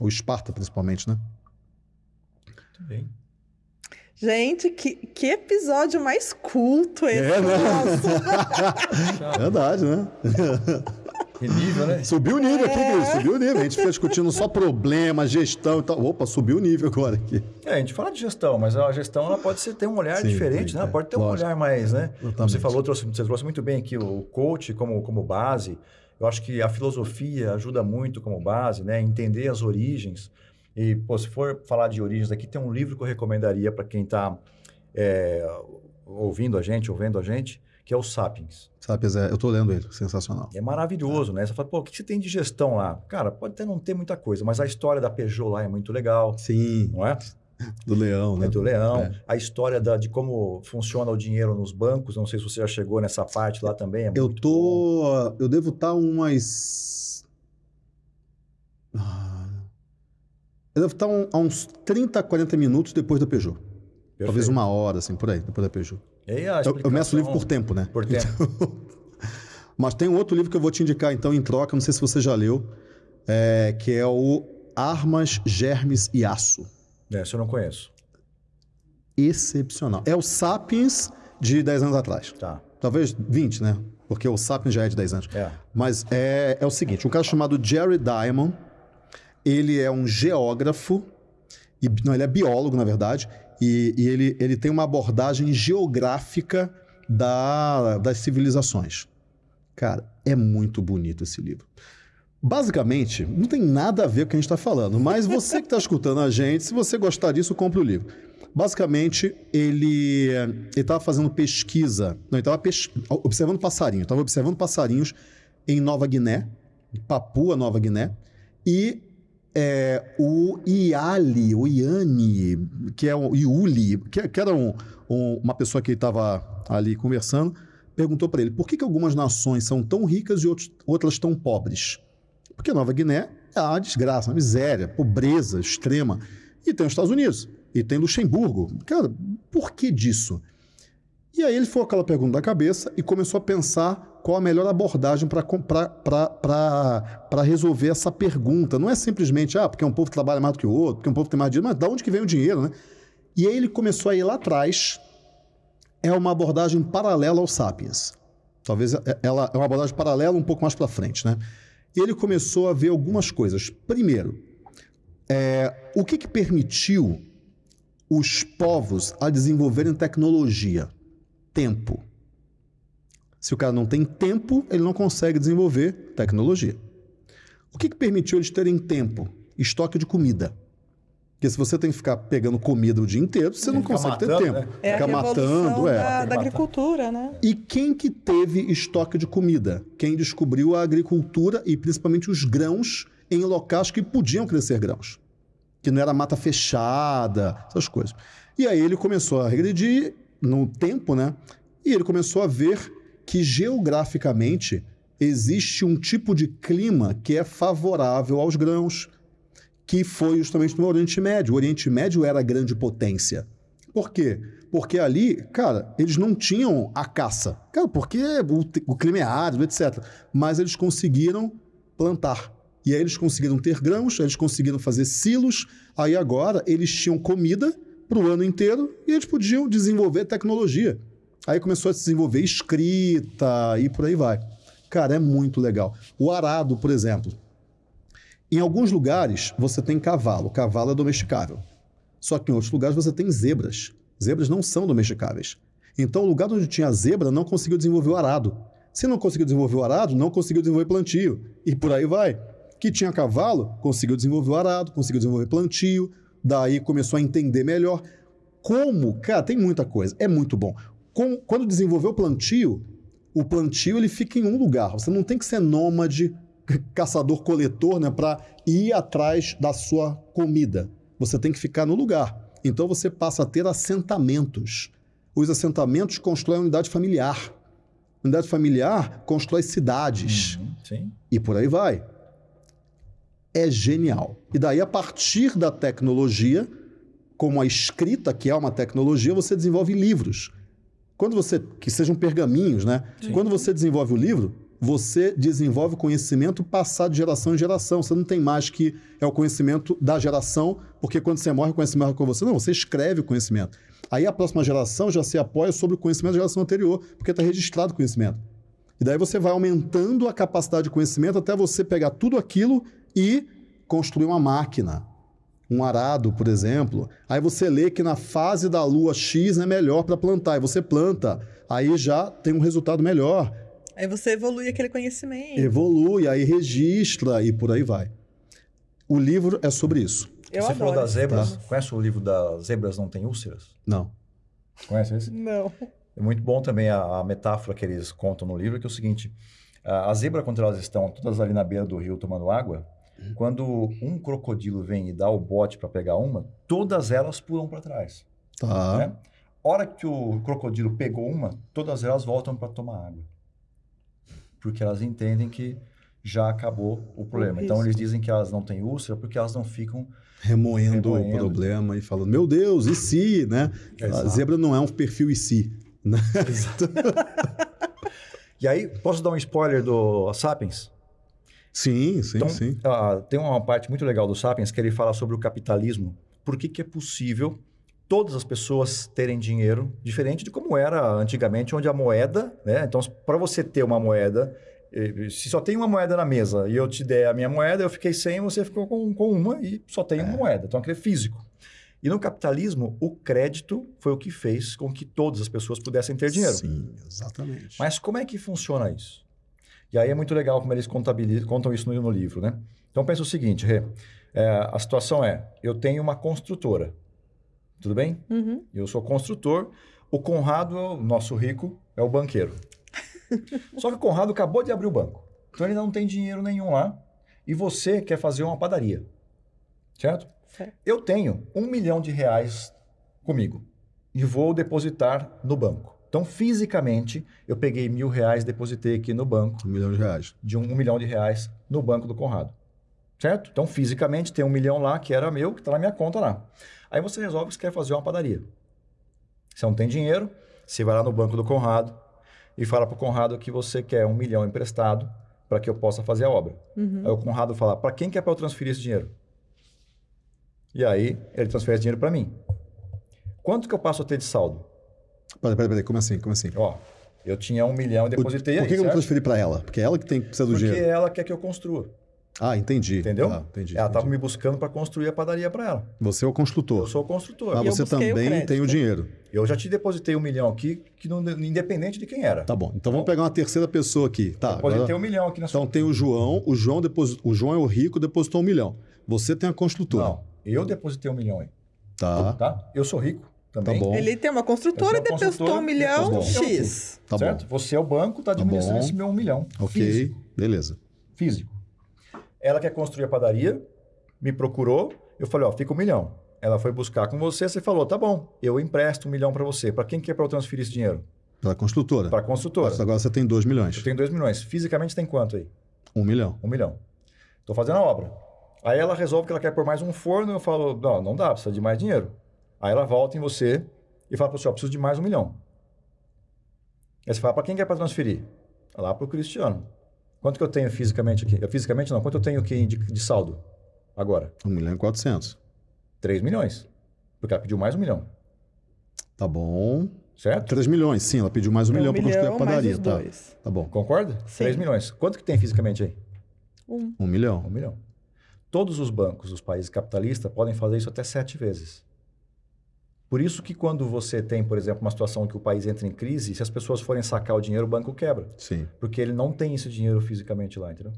O Esparta, principalmente, né? Muito bem. Gente, que, que episódio mais culto esse. É, né? Verdade, né? Que nível, né? Subiu o nível aqui, é. subiu o nível. A gente fica discutindo só problema, gestão e tal. Opa, subiu o nível agora aqui. É, a gente fala de gestão, mas a gestão ela pode ser, ter um olhar Sim, diferente, né? É, pode ter lógico. um olhar mais, né? Você falou, trouxe, você trouxe muito bem aqui o coach como, como base. Eu acho que a filosofia ajuda muito como base, né? Entender as origens. E, pô, se for falar de origens aqui, tem um livro que eu recomendaria para quem está é, ouvindo a gente, ouvindo a gente, que é o Sapiens. Sapiens, é, eu estou lendo ele, sensacional. É maravilhoso, né? Você fala, pô, o que você tem de gestão lá? Cara, pode até não ter muita coisa, mas a história da Peugeot lá é muito legal. Sim. Não é? Do leão, né? É do leão. É. A história da, de como funciona o dinheiro nos bancos. Não sei se você já chegou nessa parte lá também. É eu tô. Bom. Eu devo estar tá umas. Ah, eu devo estar tá um, a uns 30, 40 minutos depois da Peugeot. Perfeito. Talvez uma hora, assim, por aí, depois da Peugeot. Eu, eu meço o livro por tempo, né? Por tempo. Então... Mas tem um outro livro que eu vou te indicar, então, em troca, não sei se você já leu, é, que é o Armas, Germes e Aço. Essa eu não conheço. Excepcional. É o Sapiens de 10 anos atrás. Tá. Talvez 20, né? Porque o Sapiens já é de 10 anos. É. Mas é, é o seguinte: um cara chamado Jerry Diamond, ele é um geógrafo, e, não, ele é biólogo, na verdade, e, e ele, ele tem uma abordagem geográfica da, das civilizações. Cara, é muito bonito esse livro. Basicamente, não tem nada a ver com o que a gente está falando, mas você que está escutando a gente, se você gostar disso, compre o livro. Basicamente, ele estava fazendo pesquisa. Não, ele estava pes... observando passarinhos. Estava observando passarinhos em Nova Guiné, Papua Nova Guiné. E é, o Iali, o Iani, que é o Iuli, que, que era um, um, uma pessoa que estava ali conversando, perguntou para ele por que, que algumas nações são tão ricas e outros, outras tão pobres. Porque Nova Guiné é uma desgraça, uma miséria, pobreza extrema. E tem os Estados Unidos, e tem Luxemburgo. Cara, por que disso? E aí ele foi aquela pergunta da cabeça e começou a pensar qual a melhor abordagem para resolver essa pergunta. Não é simplesmente, ah, porque um povo trabalha mais do que o outro, porque um povo tem mais dinheiro, mas de onde que vem o dinheiro, né? E aí ele começou a ir lá atrás, é uma abordagem paralela ao Sapiens. Talvez é, ela é uma abordagem paralela um pouco mais para frente, né? Ele começou a ver algumas coisas. Primeiro, é, o que, que permitiu os povos a desenvolverem tecnologia? Tempo. Se o cara não tem tempo, ele não consegue desenvolver tecnologia. O que, que permitiu eles terem tempo? Estoque de comida. Porque se você tem que ficar pegando comida o dia inteiro, você não consegue matando, ter tempo. Né? É Fica matando, é. Da, da agricultura, né? E quem que teve estoque de comida? Quem descobriu a agricultura e principalmente os grãos em locais que podiam crescer grãos. Que não era mata fechada, essas coisas. E aí ele começou a regredir no tempo, né? E ele começou a ver que geograficamente existe um tipo de clima que é favorável aos grãos, que foi justamente no Oriente Médio. O Oriente Médio era a grande potência. Por quê? Porque ali, cara, eles não tinham a caça. Cara, porque o, o clima é árido, etc. Mas eles conseguiram plantar. E aí eles conseguiram ter grãos, eles conseguiram fazer silos. Aí agora eles tinham comida para o ano inteiro e eles podiam desenvolver tecnologia. Aí começou a se desenvolver escrita e por aí vai. Cara, é muito legal. O arado, por exemplo. Em alguns lugares você tem cavalo, cavalo é domesticável. Só que em outros lugares você tem zebras. Zebras não são domesticáveis. Então, o lugar onde tinha zebra não conseguiu desenvolver o arado. Se não conseguiu desenvolver o arado, não conseguiu desenvolver plantio. E por aí vai. Que tinha cavalo, conseguiu desenvolver o arado, conseguiu desenvolver plantio, daí começou a entender melhor. Como? Cara, tem muita coisa. É muito bom. Com, quando desenvolveu o plantio, o plantio ele fica em um lugar. Você não tem que ser nômade caçador-coletor né, para ir atrás da sua comida. Você tem que ficar no lugar. Então você passa a ter assentamentos. Os assentamentos constroem unidade familiar. Unidade familiar constrói cidades. Uhum, e por aí vai. É genial. E daí, a partir da tecnologia, como a escrita, que é uma tecnologia, você desenvolve livros. Quando você. que sejam pergaminhos, né? Sim. Quando você desenvolve o livro, você desenvolve conhecimento passado de geração em geração. Você não tem mais que é o conhecimento da geração, porque quando você morre, o conhecimento é com você. Não, você escreve o conhecimento. Aí a próxima geração já se apoia sobre o conhecimento da geração anterior, porque está registrado o conhecimento. E daí você vai aumentando a capacidade de conhecimento até você pegar tudo aquilo e construir uma máquina. Um arado, por exemplo. Aí você lê que na fase da lua X é melhor para plantar. E você planta. Aí já tem um resultado melhor. Aí você evolui aquele conhecimento. Evolui, aí registra e por aí vai. O livro é sobre isso. Eu você falou das zebras. Tá? Conhece o livro das Zebras Não Tem Úlceras? Não. Conhece esse? Não. É muito bom também a, a metáfora que eles contam no livro, que é o seguinte: a, a zebra, quando elas estão todas ali na beira do rio tomando água, quando um crocodilo vem e dá o bote para pegar uma, todas elas pulam para trás. Tá. Né? Hora que o crocodilo pegou uma, todas elas voltam para tomar água porque elas entendem que já acabou o problema. então eles dizem que elas não têm úlcera porque elas não ficam remoendo, remoendo. o problema e falando, meu Deus, e se, né? Exato. A zebra não é um perfil e se. Né? Exato. e aí, posso dar um spoiler do Sapiens? Sim, sim, então, sim. Uh, tem uma parte muito legal do Sapiens que ele fala sobre o capitalismo. Por que, que é possível todas as pessoas terem dinheiro, diferente de como era antigamente, onde a moeda, né? Então, para você ter uma moeda, se só tem uma moeda na mesa e eu te der a minha moeda, eu fiquei sem, você ficou com, com uma e só tem é. uma moeda. Então, aquilo é físico. E no capitalismo, o crédito foi o que fez com que todas as pessoas pudessem ter dinheiro. Sim, exatamente. Mas como é que funciona isso? E aí é muito legal como eles contam isso no, no livro, né? Então pensa o seguinte, Rê, é, a situação é, eu tenho uma construtora, Tudo bem? Uhum. Eu sou construtor. O Conrado, nosso rico, é o banqueiro. Só que o Conrado acabou de abrir o banco. Então ele não tem dinheiro nenhum lá. E você quer fazer uma padaria. Certo? Certo. Eu tenho um milhão de reais comigo e vou depositar no banco. Então, fisicamente, eu peguei mil reais, depositei aqui no banco, Um milhão de reais. de um, um milhão de reais no banco do Conrado. Certo? Então, fisicamente, tem um milhão lá, que era meu, que está na minha conta lá. Aí você resolve que você quer fazer uma padaria. Você não tem dinheiro, você vai lá no banco do Conrado e fala para o Conrado que você quer um milhão emprestado para que eu possa fazer a obra. Uhum. Aí o Conrado fala, para quem que é para eu transferir esse dinheiro? E aí, ele transfere esse dinheiro para mim. Quanto que eu passo a ter de saldo? Peraí, peraí, peraí, como assim? Como assim? Ó, eu tinha um milhão e depositei Por aí, que, que eu não transferi para ela? Porque é ela que tem que precisa do Porque dinheiro. ela quer que eu construa, Ah, entendi. entendeu? Ah, entendi. ela estava me buscando para construir a padaria para ela. Você é o Eu construtor. sou o construtor. Mas eu você o também crédito. tem o dinheiro. Eu já te depositei um milhão aqui, que não, independente de quem era. Tá bom. Então vamos pegar uma terceira pessoa aqui. Tá. Depositei agora- um milhão aqui na sua Então tem o João. O João, depos... o João é o rico, depositou um milhão. Você tem a construtora. Não, eu depositei um milhão aí, Tá. tá? Eu sou rico também. Tá bom. Ele tem uma construtora Eu e depositou um milhão milhão X. Tá certo? bom. Você é o banco, está administrando bom. esse meu um milhão. Ok. Físico. Beleza. físico. Ela quer construir a padaria, me procurou, eu falei, ó, fica um milhão. Ela foi buscar com você, você falou, tá bom, eu empresto um milhão para você. Para quem que é para eu transferir esse dinheiro? Pela construtora. Para a construtora. Agora você tem dois milhões. Eu tenho dois milhões. Fisicamente tem quanto aí? Um milhão. Um milhão. Estou fazendo a obra. Aí ela resolve que ela quer pôr mais um forno, eu falo, não, não dá, precisa de mais dinheiro. Aí ela volta em você e fala para você, ó, preciso de mais um milhão. Aí você fala, para quem que é para transferir? Lá para o Cristiano. Quanto que eu tenho fisicamente aqui? Eu, fisicamente não, quanto eu tenho aqui de, de saldo agora? Um milhão e quatrocentos. 3 milhões. Porque ela pediu mais um milhão, Tá bom. certo? Três milhões, sim. Ela pediu mais um, milhão para construir a mais padaria. Tá. dois. tá bom. Concorda? Sim. 3 milhões. Quanto que tem fisicamente aí? Um. Um milhão. Um milhão. Todos os bancos dos países capitalistas podem fazer isso até sete vezes. Por isso que quando você tem, por exemplo, uma situação em que o país entra em crise, se as pessoas forem sacar o dinheiro, o banco quebra. Sim. Porque ele não tem esse dinheiro fisicamente lá, entendeu?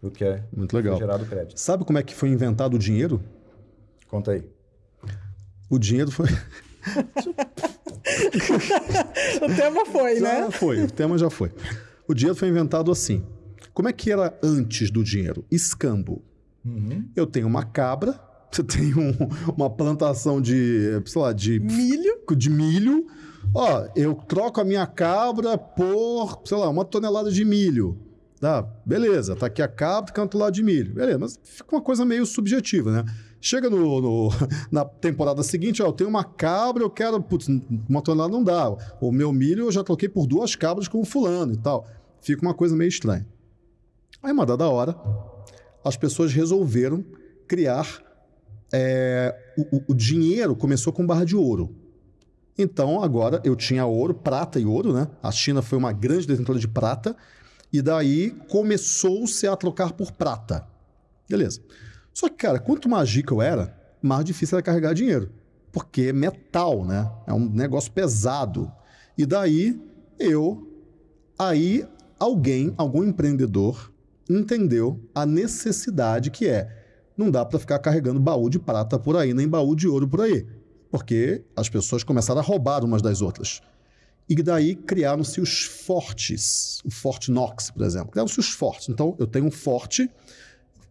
Porque é Muito legal. gerado crédito. Sabe como é que foi inventado o dinheiro? Conta aí. O dinheiro foi. O tema foi, Já né? foi, o tema já foi. O dinheiro foi inventado assim. Como é que era antes do dinheiro? Escambo. Uhum. Eu tenho uma cabra, você tem um- uma plantação de, sei lá, de, Milho. de milho. Ó, eu troco a minha cabra por, sei lá, uma tonelada de milho. Tá, beleza, tá aqui a cabra, canto lá de milho. Beleza, mas fica uma coisa meio subjetiva, né? Chega no, no- na temporada seguinte, ó, eu tenho uma cabra, eu quero, putz, uma tonelada não dá. O meu milho eu já troquei por duas cabras com o fulano e tal. Fica uma coisa meio estranha. Aí, uma dada hora, as pessoas resolveram criar. É, o, o- dinheiro começou com barra de ouro. Então, agora eu tinha ouro, prata e ouro, né? A China foi uma grande detentora de prata, e daí começou-se a trocar por prata. Beleza. Só que, cara, quanto mais rico eu era, mais difícil era carregar dinheiro. Porque é metal, né? É um negócio pesado. E daí eu. Aí alguém, algum empreendedor, entendeu a necessidade que é. Não dá para ficar carregando baú de prata por aí, nem baú de ouro por aí. Porque as pessoas começaram a roubar umas das outras. E daí criaram-se os fortes. O Forte Knox, por exemplo. Criaram-se os fortes. Então, eu tenho um forte,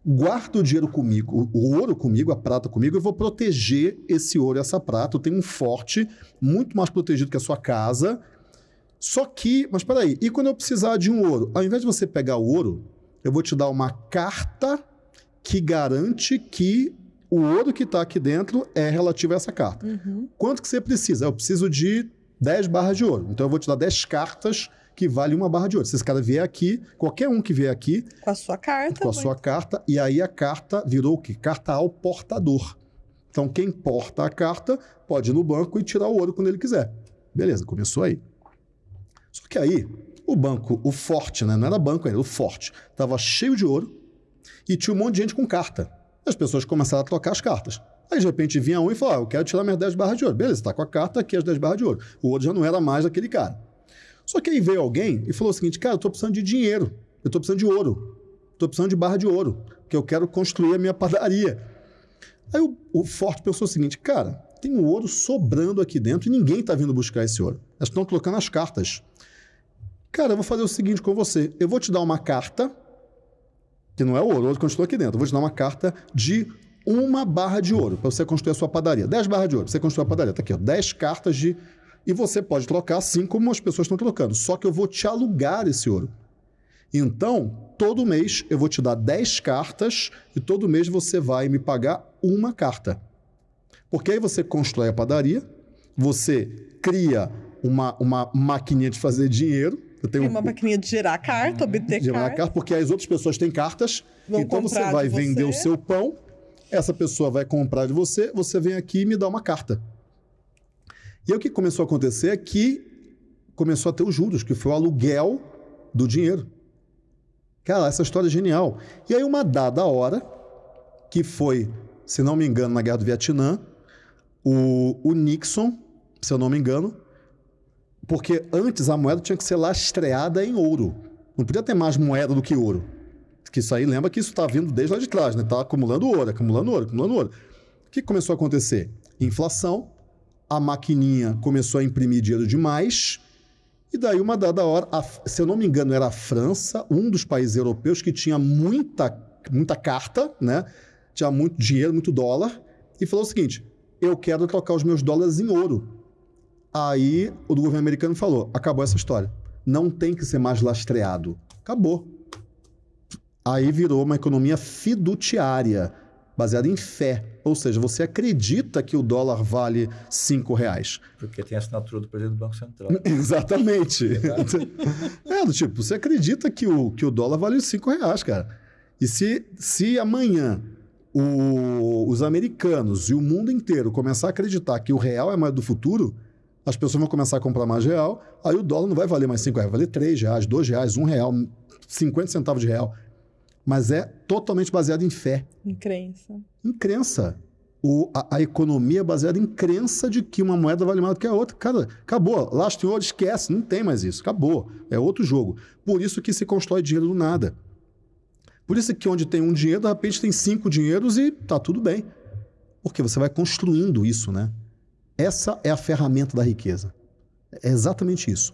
guardo o dinheiro comigo, o ouro comigo, a prata comigo, eu vou proteger esse ouro e essa prata. Eu tenho um forte muito mais protegido que a sua casa. Só que, mas peraí, e quando eu precisar de um ouro? Ao invés de você pegar o ouro, eu vou te dar uma carta que garante que o ouro que está aqui dentro é relativo a essa carta. Uhum. Quanto que você precisa? Eu preciso de 10 barras de ouro. Então eu vou te dar 10 cartas que valem uma barra de ouro. Se esse cara vier aqui, qualquer um que vier aqui, Com a sua carta. com a sua carta, e aí a carta virou o quê? Carta ao portador. Então quem porta a carta pode ir no banco e tirar o ouro quando ele quiser. Beleza, começou aí. Só que aí, o banco, o forte, né? Não era banco ainda, o forte, estava cheio de ouro e tinha um monte de gente com carta. As pessoas começaram a trocar as cartas. Aí, de repente, vinha um e falava: ah, Eu quero tirar minhas 10 barras de ouro. Beleza, está com a carta aqui, as 10 barras de ouro. O ouro já não era mais daquele cara. Só que aí veio alguém e falou o seguinte: Cara, eu estou precisando de dinheiro. Eu estou precisando de ouro. Estou precisando de barra de ouro. Que eu quero construir a minha padaria. Aí o, o Forte pensou o seguinte: Cara, tem um ouro sobrando aqui dentro e ninguém está vindo buscar esse ouro. Elas estão colocando as cartas. Cara, eu vou fazer o seguinte com você. Eu vou te dar uma carta, que não é ouro, ouro continua aqui dentro. Eu vou te dar uma carta de uma barra de ouro para você construir a sua padaria. 10 barras de ouro, você construir a padaria. Tá aqui, ó, 10 cartas de. E você pode trocar assim como as pessoas estão trocando. Só que eu vou te alugar esse ouro. Então, todo mês eu vou te dar 10 cartas e todo mês você vai me pagar uma carta. Porque aí você constrói a padaria, você cria uma, uma maquininha de fazer dinheiro. Eu tenho uma maquininha de gerar carta, obter de gerar carta. Porque as outras pessoas têm cartas. Vão então você vai vender o seu pão, essa pessoa vai comprar de você, você vem aqui e me dá uma carta. E aí o que começou a acontecer é que começou a ter os juros, que foi o aluguel do dinheiro. Cara, essa história é genial. E aí, uma dada hora, que foi, se não me engano, na Guerra do Vietnã, o, o Nixon, se eu não me engano, porque antes a moeda tinha que ser lastreada em ouro. Não podia ter mais moeda do que ouro. Que isso aí lembra que isso está vindo desde lá de trás, né? Está acumulando ouro, acumulando ouro, acumulando ouro. O que começou a acontecer? Inflação, a maquininha começou a imprimir dinheiro demais e daí, uma dada hora, a, se eu não me engano, era a França, um dos países europeus que tinha muita, muita carta, né? tinha muito dinheiro, muito dólar, e falou o seguinte: eu quero trocar os meus dólares em ouro. Aí o governo americano falou: acabou essa história. Não tem que ser mais lastreado. Acabou. Aí virou uma economia fiduciária baseada em fé. Ou seja, você acredita que o dólar vale cinco reais. Porque tem a assinatura do presidente do Banco Central. Exatamente. é, do tipo, você acredita que o, que o dólar vale cinco reais, cara. E se, se amanhã o, os americanos e o mundo inteiro começar a acreditar que o real é a moeda do futuro, as pessoas vão começar a comprar mais real, aí o dólar não vai valer mais cinco reais, vai valer três reais, dois reais, um real, 50 centavos de real mas é totalmente baseado em fé. Em crença. Em crença. O, a, a, economia é baseada em crença de que uma moeda vale mais do que a outra. Cara, acabou. Em ouro, esquece. Não tem mais isso. Acabou. É outro jogo. Por isso que se constrói dinheiro do nada. Por isso que onde tem um dinheiro, de repente tem cinco dinheiros e tá tudo bem. Porque você vai construindo isso, né? Essa é a ferramenta da riqueza. É exatamente isso.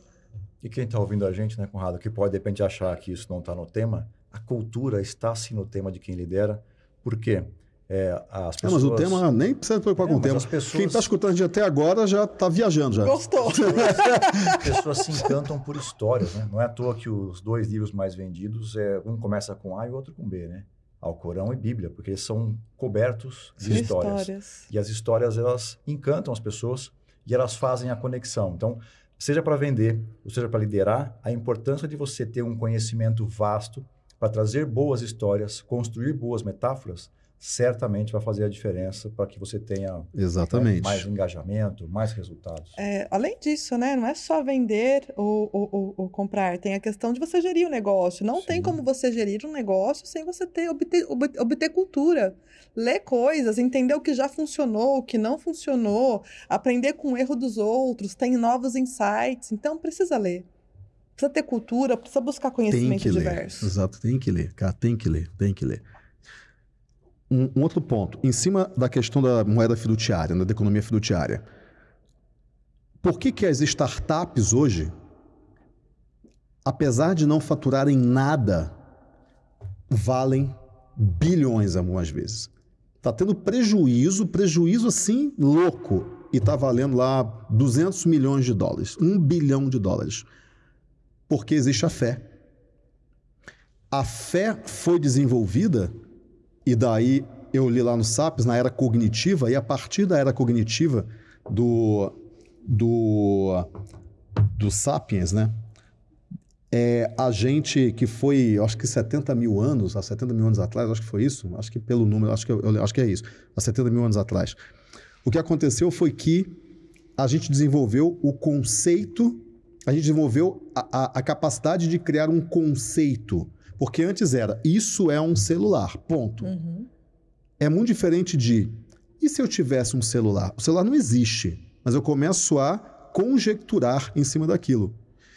E quem está ouvindo a gente, né, Conrado, que pode de repente achar que isso não está no tema, a cultura está sim no tema de quem lidera, porque é, as pessoas... É, mas o tema nem precisa preocupar é, com o tema. Pessoas... Quem está escutando a gente até agora já está viajando. Já. Gostou. As pessoas se encantam por histórias. Né? Não é à toa que os dois livros mais vendidos, é, um começa com A e o outro com B, né? Alcorão e Bíblia, porque eles são cobertos de histórias. histórias. E as histórias, elas encantam as pessoas e elas fazem a conexão. Então, seja para vender, ou seja para liderar, a importância de você ter um conhecimento vasto para trazer boas histórias, construir boas metáforas, certamente vai fazer a diferença para que você tenha Exatamente. mais engajamento, mais resultados. É, além disso, né, não é só vender ou, ou, ou, comprar, tem a questão de você gerir o negócio. Não Sim. tem como você gerir um negócio sem você ter obter, obter cultura. Ler coisas, entender o que já funcionou, o que não funcionou, aprender com o erro dos outros, tem novos insights. Então, precisa ler precisa ter cultura, precisa buscar conhecimento tem que diverso. Ler. Exato, tem que ler, cara, tem que ler, tem que ler. Um, um, outro ponto, em cima da questão da moeda fiduciária, né, da economia fiduciária. Por que, que as startups hoje, apesar de não faturarem nada, valem bilhões algumas vezes? Está tendo prejuízo, prejuízo assim louco, e está valendo lá 200 milhões de dólares, um bilhão de dólares porque existe a fé. A fé foi desenvolvida, e daí eu li lá no SAPS, na era cognitiva, e a partir da era cognitiva do, do, do Sapiens, né? É, a gente que foi, acho que 70 mil anos, há 70 mil anos atrás, acho que foi isso, acho que pelo número, acho que, eu, acho que é isso, há 70 mil anos atrás. O que aconteceu foi que a gente desenvolveu o conceito a gente desenvolveu a, a, a capacidade de criar um conceito. Porque antes era, isso é um celular, ponto. Uhum. É muito diferente de, e se eu tivesse um celular? O celular não existe, mas eu começo a conjecturar em cima daquilo.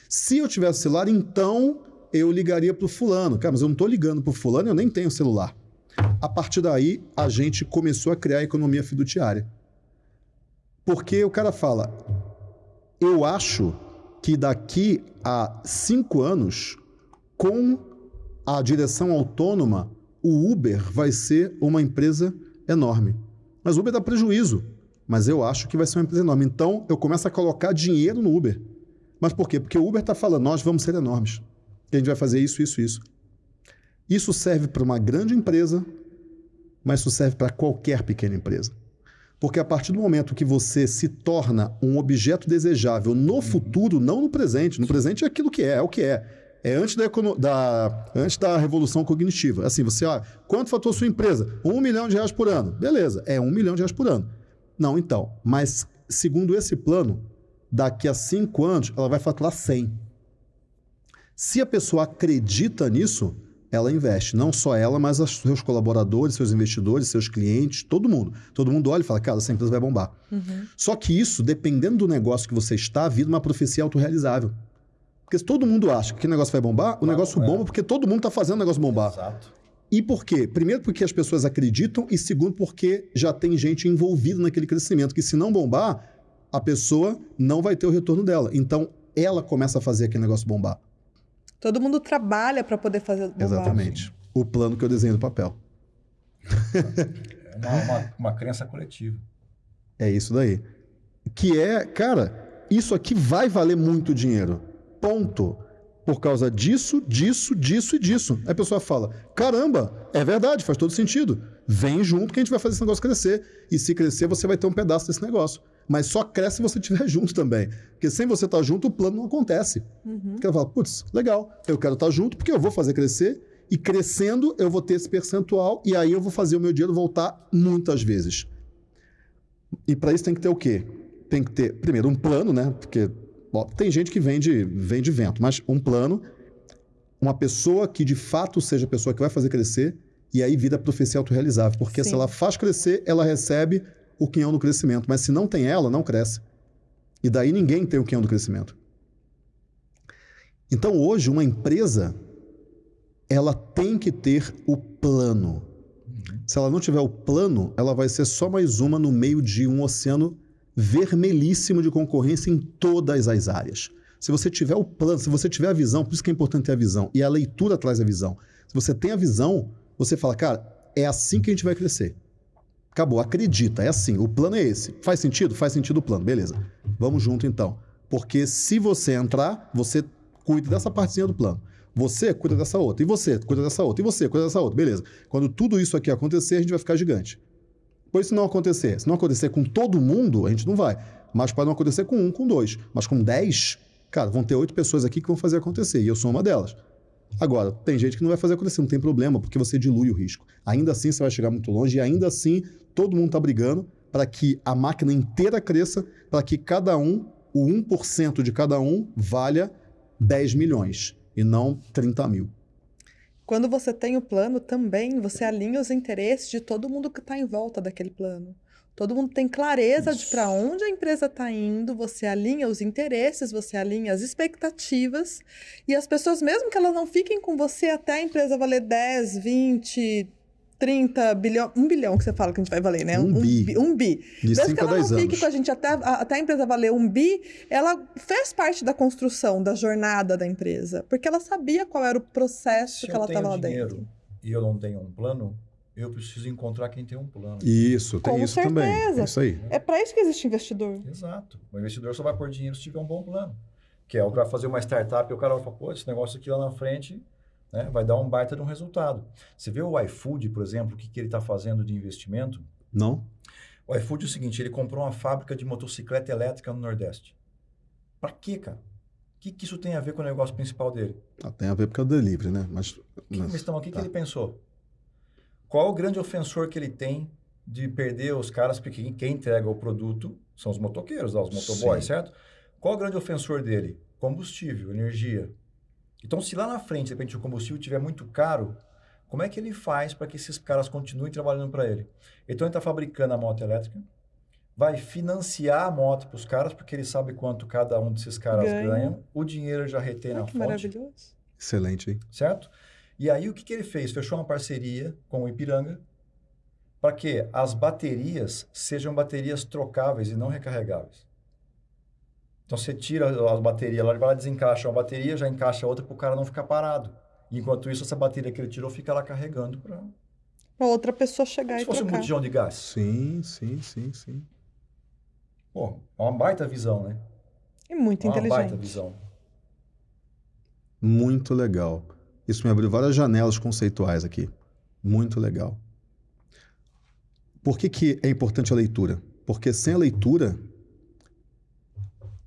Se eu tivesse celular, então eu ligaria para o fulano. Cara, mas eu não estou ligando para o fulano, eu nem tenho celular. A partir daí, a gente começou a criar a economia fiduciária. Porque o cara fala, eu acho que daqui a cinco anos, com a direção autônoma, o Uber vai ser uma empresa enorme. Mas o Uber dá prejuízo. Mas eu acho que vai ser uma empresa enorme. Então, eu começo a colocar dinheiro no Uber. Mas por quê? Porque o Uber está falando, nós vamos ser enormes. a gente vai fazer isso, isso, isso. Isso serve para uma grande empresa, mas isso serve para qualquer pequena empresa. Porque a partir do momento que você se torna um objeto desejável no futuro, não no presente, no presente é aquilo que é, é o que é. É antes da, da, antes da revolução cognitiva. Assim, você, olha, quanto faturou sua empresa? Um milhão de reais por ano. Beleza, é um milhão de reais por ano. Não, então. Mas, segundo esse plano, daqui a cinco anos, ela vai faturar 100. Se a pessoa acredita nisso, ela investe. Não só ela, mas os seus colaboradores, seus investidores, seus clientes, todo mundo. Todo mundo olha e fala, cara, essa empresa vai bombar. Uhum. Só que isso, dependendo do negócio que você está, vira uma profecia autorrealizável. Porque se todo mundo acha que aquele negócio vai bombar, o negócio é. bomba porque todo mundo está fazendo o negócio bombar. Exato. E por quê? Primeiro, porque as pessoas acreditam, e segundo, porque já tem gente envolvida naquele crescimento, que se não bombar, a pessoa não vai ter o retorno dela. Então, ela começa a fazer aquele negócio bombar. Todo mundo trabalha para poder fazer bombar. Exatamente. O plano que eu desenho no papel. É uma, uma, uma crença coletiva. É isso daí. Que é, cara, isso aqui vai valer muito dinheiro. Ponto. Por causa disso, disso, disso e disso. Aí a pessoa fala: caramba, é verdade, faz todo sentido. Vem junto que a gente vai fazer esse negócio crescer. E se crescer, você vai ter um pedaço desse negócio. Mas só cresce se você estiver junto também. Porque sem você estar junto, o plano não acontece. Uhum. Porque ela fala: putz, legal, eu quero estar junto porque eu vou fazer crescer. E crescendo, eu vou ter esse percentual. E aí eu vou fazer o meu dinheiro voltar muitas vezes. E para isso tem que ter o quê? Tem que ter, primeiro, um plano, né? Porque Bom, tem gente que vende, vende vento, mas um plano, uma pessoa que de fato seja a pessoa que vai fazer crescer, e aí vida profecia autorrealizável. Porque Sim. se ela faz crescer, ela recebe o quinhão do crescimento. Mas se não tem ela, não cresce. E daí ninguém tem o quinhão do crescimento. Então hoje, uma empresa, ela tem que ter o plano. Se ela não tiver o plano, ela vai ser só mais uma no meio de um oceano vermelhíssimo de concorrência em todas as áreas. Se você tiver o plano, se você tiver a visão, por isso que é importante ter a visão, e a leitura traz a visão. Se você tem a visão, você fala, cara, é assim que a gente vai crescer. Acabou, acredita, é assim, o plano é esse. Faz sentido? Faz sentido o plano, beleza. Vamos junto então. Porque se você entrar, você cuida dessa partezinha do plano. Você cuida dessa outra, e você cuida dessa outra, e você cuida dessa outra, beleza. Quando tudo isso aqui acontecer, a gente vai ficar gigante. Pois se não acontecer, se não acontecer com todo mundo, a gente não vai. Mas pode não acontecer com um, com dois. Mas com dez, cara, vão ter oito pessoas aqui que vão fazer acontecer. E eu sou uma delas. Agora, tem gente que não vai fazer acontecer, não tem problema, porque você dilui o risco. Ainda assim, você vai chegar muito longe e ainda assim, todo mundo está brigando para que a máquina inteira cresça, para que cada um, o 1% de cada um, valha 10 milhões e não 30 mil. Quando você tem o plano, também você alinha os interesses de todo mundo que está em volta daquele plano. Todo mundo tem clareza Isso. de para onde a empresa está indo, você alinha os interesses, você alinha as expectativas, e as pessoas, mesmo que elas não fiquem com você até a empresa valer 10, 20, 30 bilhão, um bilhão que você fala que a gente vai valer, né? Um, um bi. Um bi. De Desde 5 que ela não fique anos. com a gente até, até a empresa valer um bi, ela fez parte da construção, da jornada da empresa. Porque ela sabia qual era o processo Se que ela estava lá dinheiro dentro. E eu não tenho um plano, eu preciso encontrar quem tem um plano. Isso, tem Com isso certeza. também. É isso aí. É para isso que existe investidor. Exato. O investidor só vai pôr dinheiro se tiver um bom plano. Que é o que vai fazer uma startup e o cara vai falar, pô, esse negócio aqui lá na frente né, vai dar um baita de um resultado. Você vê o iFood, por exemplo, o que, que ele está fazendo de investimento? Não. O iFood é o seguinte, ele comprou uma fábrica de motocicleta elétrica no Nordeste. Para quê, cara? O que, que isso tem a ver com o negócio principal dele? Ah, tem a ver porque é o delivery, né? Mas, mas... Então, o que, tá. que ele pensou? Qual o grande ofensor que ele tem de perder os caras, porque quem entrega o produto são os motoqueiros, os motoboys, Sim. certo? Qual o grande ofensor dele? Combustível, energia. Então, se lá na frente, de repente, o combustível estiver muito caro, como é que ele faz para que esses caras continuem trabalhando para ele? Então, ele está fabricando a moto elétrica, vai financiar a moto para os caras, porque ele sabe quanto cada um desses caras ganha. ganha. O dinheiro já retém na que fonte. maravilhoso. Excelente, hein? Certo? E aí, o que, que ele fez? Fechou uma parceria com o Ipiranga para que as baterias sejam baterias trocáveis e não recarregáveis. Então você tira as baterias lá, ele vai lá, desencaixa uma bateria, já encaixa outra para o cara não ficar parado. Enquanto isso, essa bateria que ele tirou fica lá carregando para outra pessoa chegar Como e se fosse trocar. um botijão de gás. Sim, sim, sim, sim. Pô, é uma baita visão, né? E muito É uma baita inteligente. visão. Muito legal. Isso me abriu várias janelas conceituais aqui. Muito legal. Por que, que é importante a leitura? Porque sem a leitura,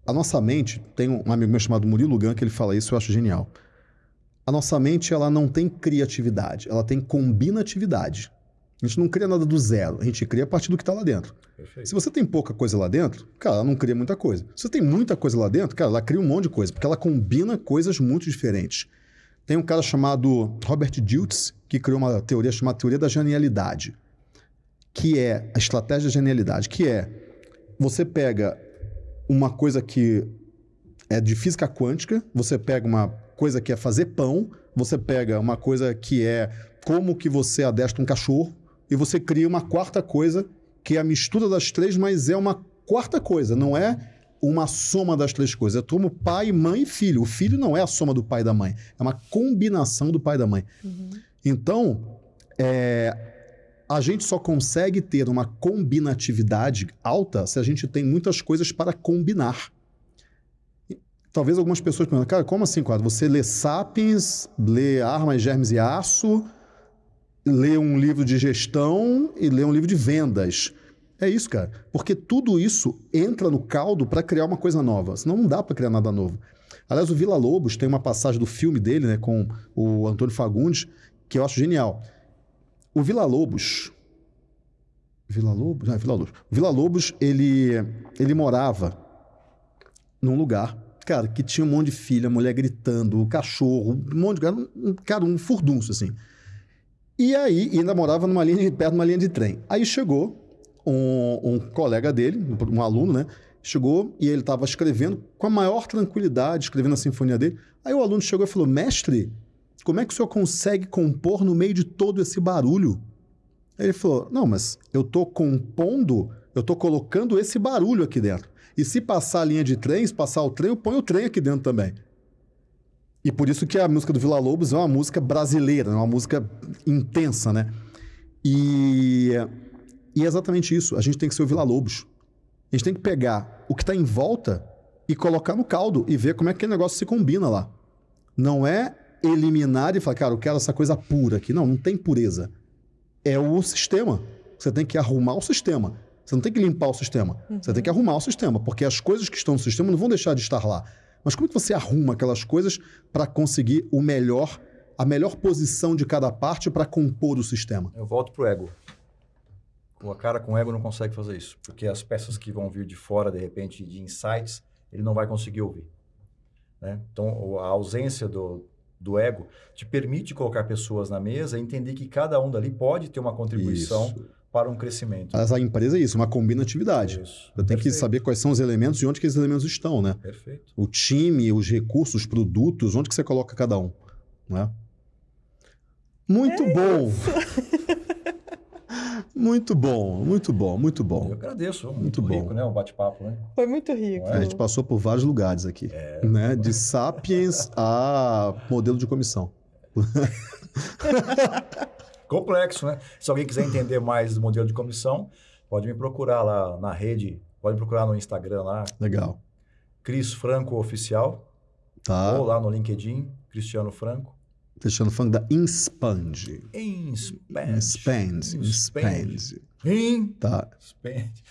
a nossa mente, tem um amigo meu chamado Murilo Gun que ele fala isso, eu acho genial. A nossa mente, ela não tem criatividade, ela tem combinatividade. A gente não cria nada do zero, a gente cria a partir do que está lá dentro. Perfeito. Se você tem pouca coisa lá dentro, cara, ela não cria muita coisa. Se você tem muita coisa lá dentro, cara, ela cria um monte de coisa, porque ela combina coisas muito diferentes. Tem um cara chamado Robert Diltz, que criou uma teoria chamada teoria da genialidade, que é a estratégia da genialidade, que é você pega uma coisa que é de física quântica, você pega uma coisa que é fazer pão, você pega uma coisa que é como que você adestra um cachorro, e você cria uma quarta coisa que é a mistura das três, mas é uma quarta coisa, não é uma soma das três coisas. É como pai, mãe e filho. O filho não é a soma do pai e da mãe, é uma combinação do pai e da mãe. Então, é, a gente só consegue ter uma combinatividade alta se a gente tem muitas coisas para combinar. Talvez algumas pessoas perguntem, cara, como assim, quadro? Você lê Sapiens, lê Armas, Germes e Aço, lê um livro de gestão e lê um livro de vendas. É isso, cara. Porque tudo isso entra no caldo para criar uma coisa nova. Senão não dá para criar nada novo. Aliás, o Vila Lobos tem uma passagem do filme dele, né, com o Antônio Fagundes, que eu acho genial. O Vila Lobos. Vila Lobos? Ah, Vila Lobos. O Vila Lobos, ele, ele morava num lugar, cara, que tinha um monte de filha, mulher gritando, cachorro, um monte de cara, um, cara, um furdunço, assim. E aí, ainda morava numa linha de, perto de uma linha de trem. Aí chegou um, um colega dele, um aluno, né? Chegou e ele estava escrevendo com a maior tranquilidade, escrevendo a sinfonia dele. Aí o aluno chegou e falou: Mestre, como é que o senhor consegue compor no meio de todo esse barulho? Ele falou: Não, mas eu estou compondo, eu estou colocando esse barulho aqui dentro. E se passar a linha de trem, se passar o trem, eu ponho o trem aqui dentro também. E por isso que a música do Vila Lobos é uma música brasileira, é uma música intensa, né? E, e é exatamente isso. A gente tem que ser o Vila Lobos. A gente tem que pegar o que está em volta e colocar no caldo e ver como é que aquele negócio se combina lá. Não é eliminar e falar, cara, eu quero essa coisa pura aqui. Não, não tem pureza. É o sistema. Você tem que arrumar o sistema. Você não tem que limpar o sistema. Você tem que arrumar o sistema, porque as coisas que estão no sistema não vão deixar de estar lá. Mas como é que você arruma aquelas coisas para conseguir o melhor, a melhor posição de cada parte para compor o sistema? Eu volto pro ego. O cara com ego não consegue fazer isso, porque as peças que vão vir de fora, de repente, de insights, ele não vai conseguir ouvir. né? Então, a ausência do, do ego te permite colocar pessoas na mesa e entender que cada um dali pode ter uma contribuição Isso. para um crescimento. Mas a empresa é isso, uma combinatividade. Isso. Eu tenho que saber quais são os elementos e onde que esses elementos estão, né? Perfeito. O time, os recursos, os produtos, onde que você coloca cada um, né? Muito bom. muito bom, muito bom, muito Eu bom. agradeço. Muito, Muito bom. rico, né? O bate-papo, né? Foi muito rico. Não A gente passou por vários lugares aqui, né? De sapiens a modelo de comissão. Complexo, né? Se alguém quiser entender mais do modelo de comissão, pode me procurar lá na rede, pode me procurar no Instagram lá, Legal. Cris Franco Oficial, Tá? ou lá no LinkedIn, Cristiano Franco. Deixando funk da Inspand. Inspand. Inspand. Inspand. Inspand. Tá.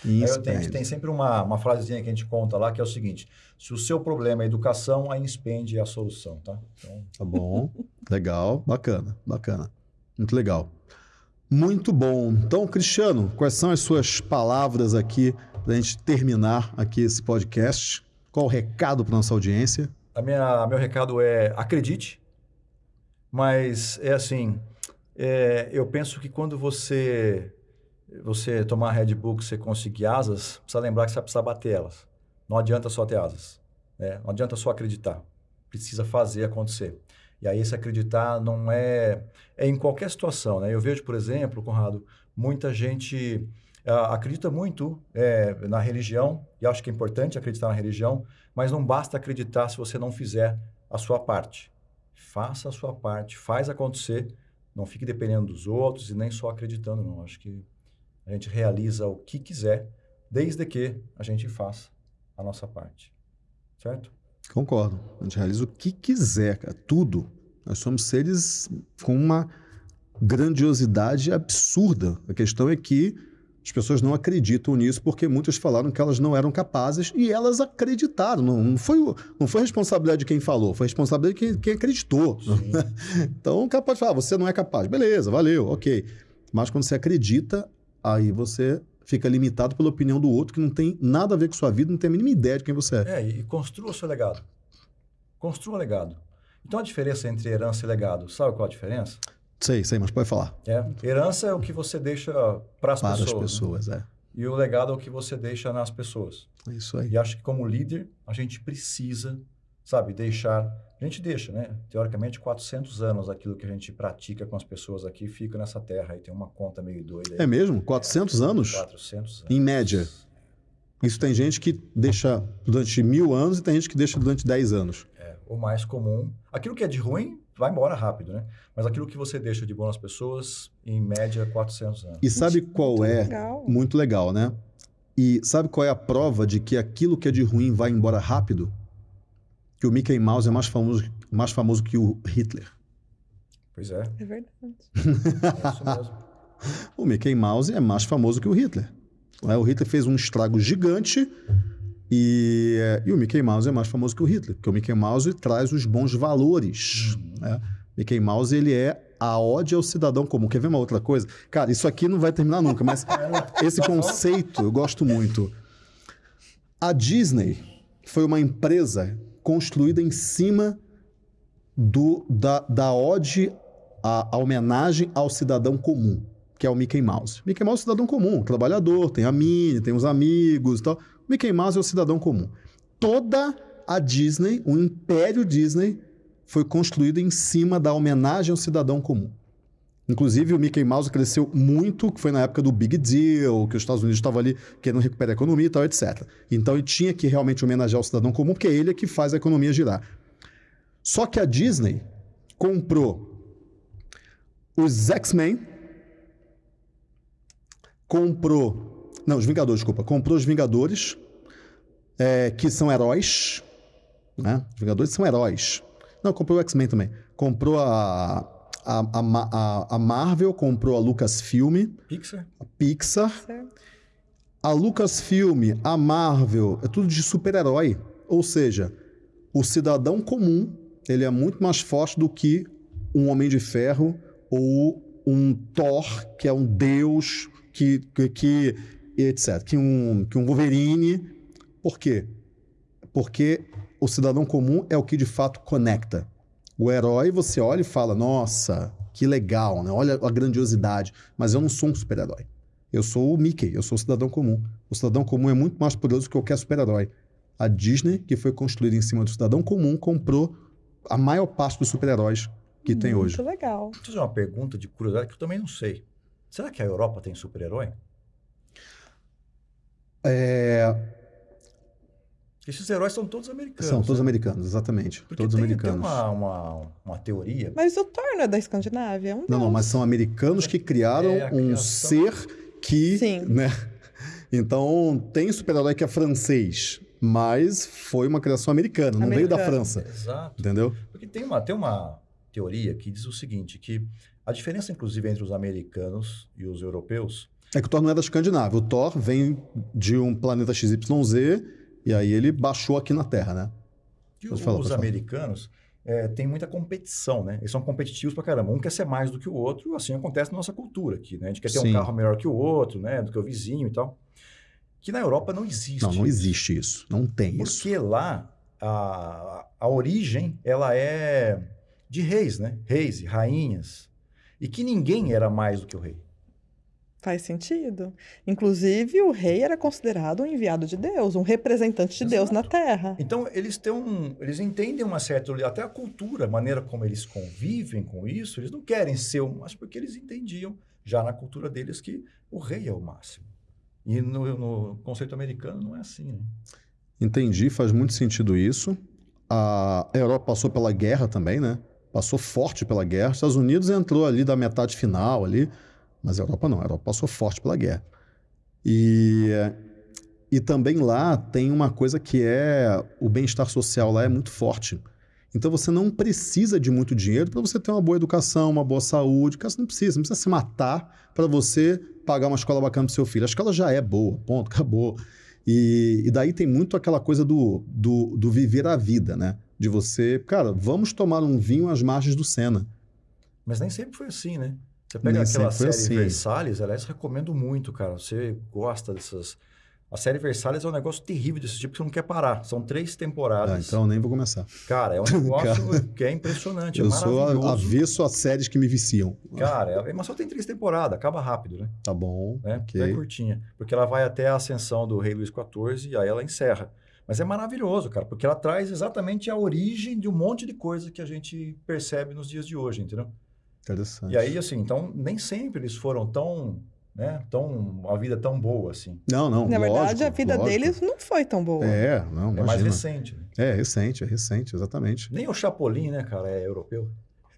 Aí eu tenho, tem sempre uma, uma frasezinha que a gente conta lá, que é o seguinte, se o seu problema é educação, a Inspand é a solução, tá? Então, Tá bom. Legal. Bacana. Bacana. Muito legal. Muito bom. Então, Cristiano, quais são as suas palavras aqui para a gente terminar aqui esse podcast? Qual o recado para nossa audiência? A minha, meu recado é acredite, mas é assim, é, eu penso que quando você você tomar Red Bull, você conseguir asas, precisa lembrar que você vai precisar bater elas. Não adianta só ter asas, né? não adianta só acreditar, precisa fazer acontecer. E aí esse acreditar não é, é em qualquer situação, né? Eu vejo, por exemplo, Conrado, muita gente uh, acredita muito é, na religião, e acho que é importante acreditar na religião, mas não basta acreditar se você não fizer a sua parte. Faça a sua parte, faz acontecer, não fique dependendo dos outros e nem só acreditando, não. Acho que a gente realiza o que quiser, desde que a gente faça a nossa parte. Certo? Concordo. A gente realiza o que quiser, cara. Tudo. Nós somos seres com uma grandiosidade absurda. A questão é que as pessoas não acreditam nisso porque muitas falaram que elas não eram capazes e elas acreditaram. Não, não foi, não foi responsabilidade de quem falou, foi responsabilidade de quem, quem acreditou. então o cara pode falar, ah, você não é capaz. Beleza, valeu, ok. Mas quando você acredita, aí você fica limitado pela opinião do outro que não tem nada a ver com sua vida, não tem a mínima ideia de quem você é. É, e construa o seu legado. Construa o legado. Então a diferença entre herança e legado, sabe qual a diferença? Sei, sei, mas pode falar. É. Herança é o que você deixa para as pessoas. Para as pessoas, né? é. E o legado é o que você deixa nas pessoas. Isso aí. E acho que como líder, a gente precisa, sabe, deixar... A gente deixa, né? Teoricamente, 400 anos aquilo que a gente pratica com as pessoas aqui fica nessa terra. E tem uma conta meio doida. Aí. É mesmo? 400 é, anos? 400 anos. Em média. Isso tem gente que deixa durante mil anos e tem gente que deixa durante 10 anos. É, o mais comum. Aquilo que é de ruim vai embora rápido, né? Mas aquilo que você deixa de bom nas pessoas, em média, 400 anos. E sabe qual muito é? Legal. Muito legal, né? E sabe qual é a prova de que aquilo que é de ruim vai embora rápido? Que o Mickey Mouse é mais famoso, mais famoso que o Hitler. Pois é. É verdade. é isso mesmo. O Mickey Mouse é mais famoso que o Hitler. O Hitler fez um estrago gigante e, e, o Mickey Mouse é mais famoso que o Hitler, porque o Mickey Mouse traz os bons valores. Uhum. Né? Mickey Mouse ele é a ode ao cidadão comum. Quer ver uma outra coisa? Cara, isso aqui não vai terminar nunca, mas esse conceito eu gosto muito. A Disney foi uma empresa construída em cima do, da, da ode, a, a homenagem ao cidadão comum, que é o Mickey Mouse. Mickey Mouse é um cidadão comum, trabalhador, tem a Minnie, tem os amigos e tal. Mickey Mouse é o cidadão comum. Toda a Disney, o império Disney, foi construído em cima da homenagem ao cidadão comum. Inclusive, o Mickey Mouse cresceu muito, que foi na época do Big Deal, que os Estados Unidos estavam ali querendo recuperar a economia e tal, etc. Então, ele tinha que realmente homenagear o cidadão comum, porque é ele que faz a economia girar. Só que a Disney comprou os X-Men, comprou não, os Vingadores, desculpa. Comprou os Vingadores, é, que são heróis. Né? Os Vingadores são heróis. Não, comprou o X-Men também. Comprou a, a, a, a, Marvel, comprou a Lucasfilm. Pixar. A Pixar. A Lucasfilm, a Marvel, é tudo de super-herói. Ou seja, o cidadão comum, ele é muito mais forte do que um Homem de Ferro ou um Thor, que é um deus que, que, que etc. Que um, que um Wolverine. Por quê? Porque o cidadão comum é o que de fato conecta. O herói, você olha e fala, nossa, que legal, né? Olha a grandiosidade. Mas eu não sou um super-herói. Eu sou o Mickey, eu sou o cidadão comum. O cidadão comum é muito mais poderoso que qualquer super-herói. A Disney, que foi construída em cima do cidadão comum, comprou a maior parte dos super-heróis que muito tem hoje. Muito legal. Deixa eu fazer uma pergunta de curiosidade que eu também não sei. Será que a Europa tem super-herói? É... Esses heróis são todos americanos. São todos né? americanos, exatamente. Porque todos tem, americanos. Tem uma, uma, uma, teoria. Mas o Thor não é da Escandinávia? É um não, não, mas são americanos que criaram é um ser que. Sim. Né? Então, tem super-herói que é francês, mas foi uma criação americana, não veio da França. Exato. Entendeu? Porque tem uma, tem uma teoria que diz o seguinte: que a diferença, inclusive, entre os americanos e os europeus é que o Thor não é da Escandinávia. O Thor vem de um planeta XYZ e aí ele baixou aqui na Terra, né? E os falar, americanos é, têm muita competição, né? Eles são competitivos pra caramba. Um quer ser mais do que o outro, assim acontece na nossa cultura aqui, né? A gente quer ter Sim. um carro melhor que o outro, né? Do que o vizinho e tal. Que na Europa não existe. Não, não existe isso. Não tem Porque isso. Porque lá a, a origem, ela é de reis, né? Reis e rainhas. E que ninguém era mais do que o rei. Faz sentido. Inclusive, o rei era considerado um enviado de Deus, um representante de Exato. Deus na Terra. Então, eles têm um, eles entendem uma certa até a cultura, a maneira como eles convivem com isso, eles não querem ser, mas porque eles entendiam já na cultura deles que o rei é o máximo. E no, no conceito americano não é assim, né? Entendi, faz muito sentido isso. A Europa passou pela guerra também, né? Passou forte pela guerra. Os Estados Unidos entrou ali da metade final ali mas a Europa não, a Europa passou forte pela guerra. E, e também lá tem uma coisa que é o bem-estar social lá é muito forte. Então você não precisa de muito dinheiro para você ter uma boa educação, uma boa saúde. Cara, você não precisa, não precisa se matar para você pagar uma escola bacana para seu filho. A escola já é boa, ponto, acabou. E, e daí tem muito aquela coisa do, do, do, viver a vida, né? De você, cara, vamos tomar um vinho às margens do Sena. Mas nem sempre foi assim, né? Você pega Nem aquela série assim. Versalhes, aliás, recomendo muito, cara. Você gosta dessas. A série Versalhes é um negócio terrível desse tipo que você não quer parar. São três temporadas. Ah, então nem vou começar. Cara, é um negócio que é impressionante. Eu é sou avesso a séries que me viciam. Cara, é, mas só tem três temporadas, acaba rápido, né? Tá bom. Né? Okay. É curtinha. Porque ela vai até a ascensão do rei Luís XIV e aí ela encerra. Mas é maravilhoso, cara, porque ela traz exatamente a origem de um monte de coisa que a gente percebe nos dias de hoje, entendeu? Interessante. E aí, assim, então, nem sempre eles foram tão, né, tão, a vida tão boa, assim. Não, não, Na lógico, verdade, a vida lógico. deles não foi tão boa. É, não, imagina. É mais recente. Né? É, recente, é recente, exatamente. Nem o Chapolin, né, cara, é europeu.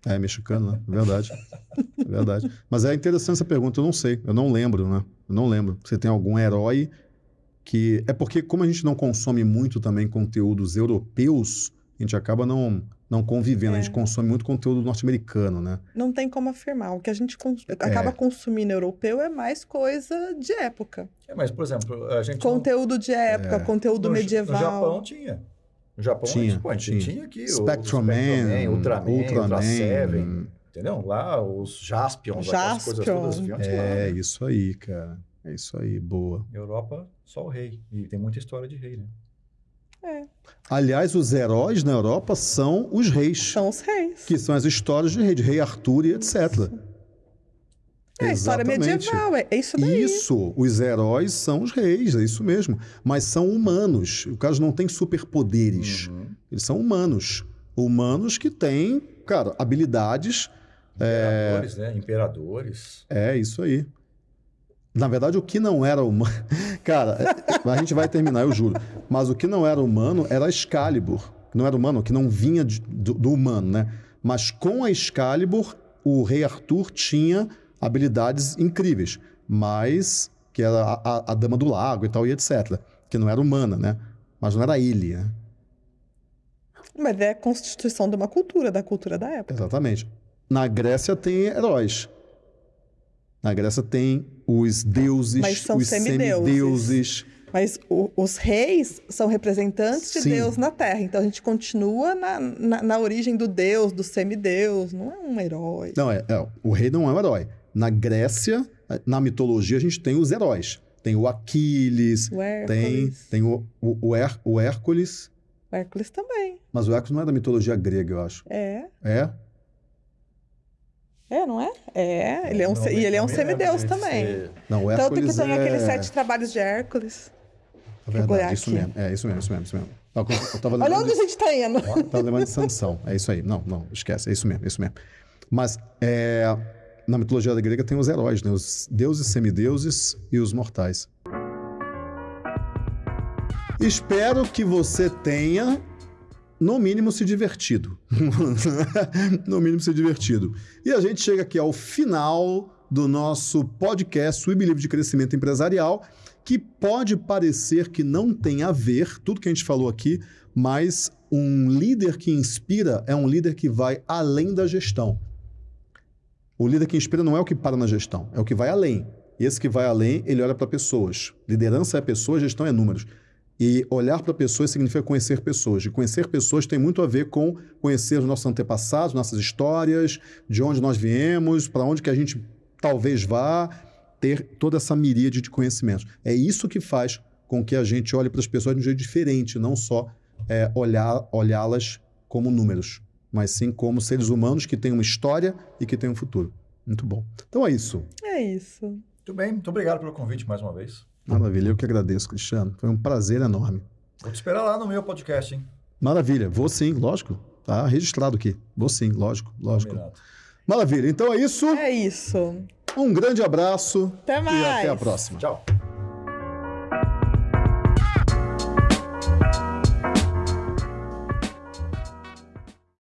É, mexicano, né? Verdade. Verdade. Mas é interessante essa pergunta, eu não sei, eu não lembro, né? Eu não lembro. Você tem algum herói que... É porque como a gente não consome muito também conteúdos europeus, a gente acaba não não convivendo. É. A gente é. consome muito conteúdo norte-americano, né? Não tem como afirmar. O que a gente cons é. acaba consumindo europeu é mais coisa de época. É, mas, por exemplo, a gente. Conteúdo não... de época, é. conteúdo no, medieval. No Japão tinha. No Japão tinha, a gente, pô, a gente tinha. aqui Spectrum o, Man, Ultraman, Ultraman, Ultra Seven. Entendeu? Lá os Jaspions, Jaspion. aquelas coisas todas vinham É, lá, né? isso aí, cara. É isso aí, boa. Europa, só o rei. E tem muita história de rei, né? É. Aliás, os heróis na Europa são os reis. São os reis. Que são as histórias de rei, de rei Arthur e etc. É, a história medieval, é isso daí. Isso, os heróis são os reis, é isso mesmo. Mas são humanos. O caso não tem superpoderes. Uhum. Eles são humanos. Humanos que têm, cara, habilidades. Imperadores, é... né? Imperadores. É, isso aí. Na verdade, o que não era humano. Cara, a gente vai terminar, eu juro. Mas o que não era humano era Excalibur. Não era humano, que não vinha de, do, do, humano, né? Mas com a Excalibur, o rei Arthur tinha habilidades incríveis. Mas. que era a, a, a Dama do Lago e tal, e etc. Que não era humana, né? Mas não era ele, né? Mas é a constituição de uma cultura, da cultura da época. Exatamente. Na Grécia tem heróis. Na Grécia tem os deuses, Mas são os semideuses. semideuses. Mas o, os reis são representantes de Sim. Deus na Terra. Então a gente continua na, na, na, origem do Deus, do semideus. Não é um herói. Não, é, é, o rei não é um herói. Na Grécia, na mitologia, a gente tem os heróis. Tem o Aquiles, o tem, tem o, o, o, Her, o Hércules. O Hércules também. Mas o Hércules não é da mitologia grega, eu acho. É. É? É, não é? É, ele é um, não, e ele é um semideus também. Ser... Não, o Hércules Tanto que tem é... aqueles sete trabalhos de Hércules. É verdade, isso mesmo. É isso mesmo, isso mesmo, isso mesmo. Eu tava Olha onde de... a gente está indo. Estava lembrando de Sansão. É isso aí. Não, não, esquece. É isso mesmo, é isso mesmo. Mas é, na mitologia da grega tem os heróis, né? Os deuses, semideuses e os mortais. Espero que você tenha no mínimo se divertido. no mínimo se divertido. E a gente chega aqui ao final do nosso podcast We Believe de Crescimento Empresarial, que pode parecer que não tem a ver, tudo que a gente falou aqui, mas um líder que inspira é um líder que vai além da gestão. O líder que inspira não é o que para na gestão, é o que vai além. E esse que vai além, ele olha para pessoas. Liderança é pessoas, gestão é números. E olhar para pessoas significa conhecer pessoas. E conhecer pessoas tem muito a ver com conhecer os nossos antepassados, nossas histórias, de onde nós viemos, para onde que a gente talvez vá, ter toda essa miríade de conhecimentos. É isso que faz com que a gente olhe para as pessoas de um jeito diferente, não só é, olhar, olhá-las como números, mas sim como seres humanos que têm uma história e que têm um futuro. Muito bom. Então é isso. É isso. Muito bem, muito obrigado pelo convite mais uma vez. Maravilha, eu que agradeço, Cristiano. Foi um prazer enorme. Vou te esperar lá no meu podcast, hein? Maravilha, vou sim, lógico. Tá registrado aqui. Vou sim, lógico, lógico. Combinado. Maravilha, então é isso. É isso. Um grande abraço. Até mais. E até a próxima. Tchau.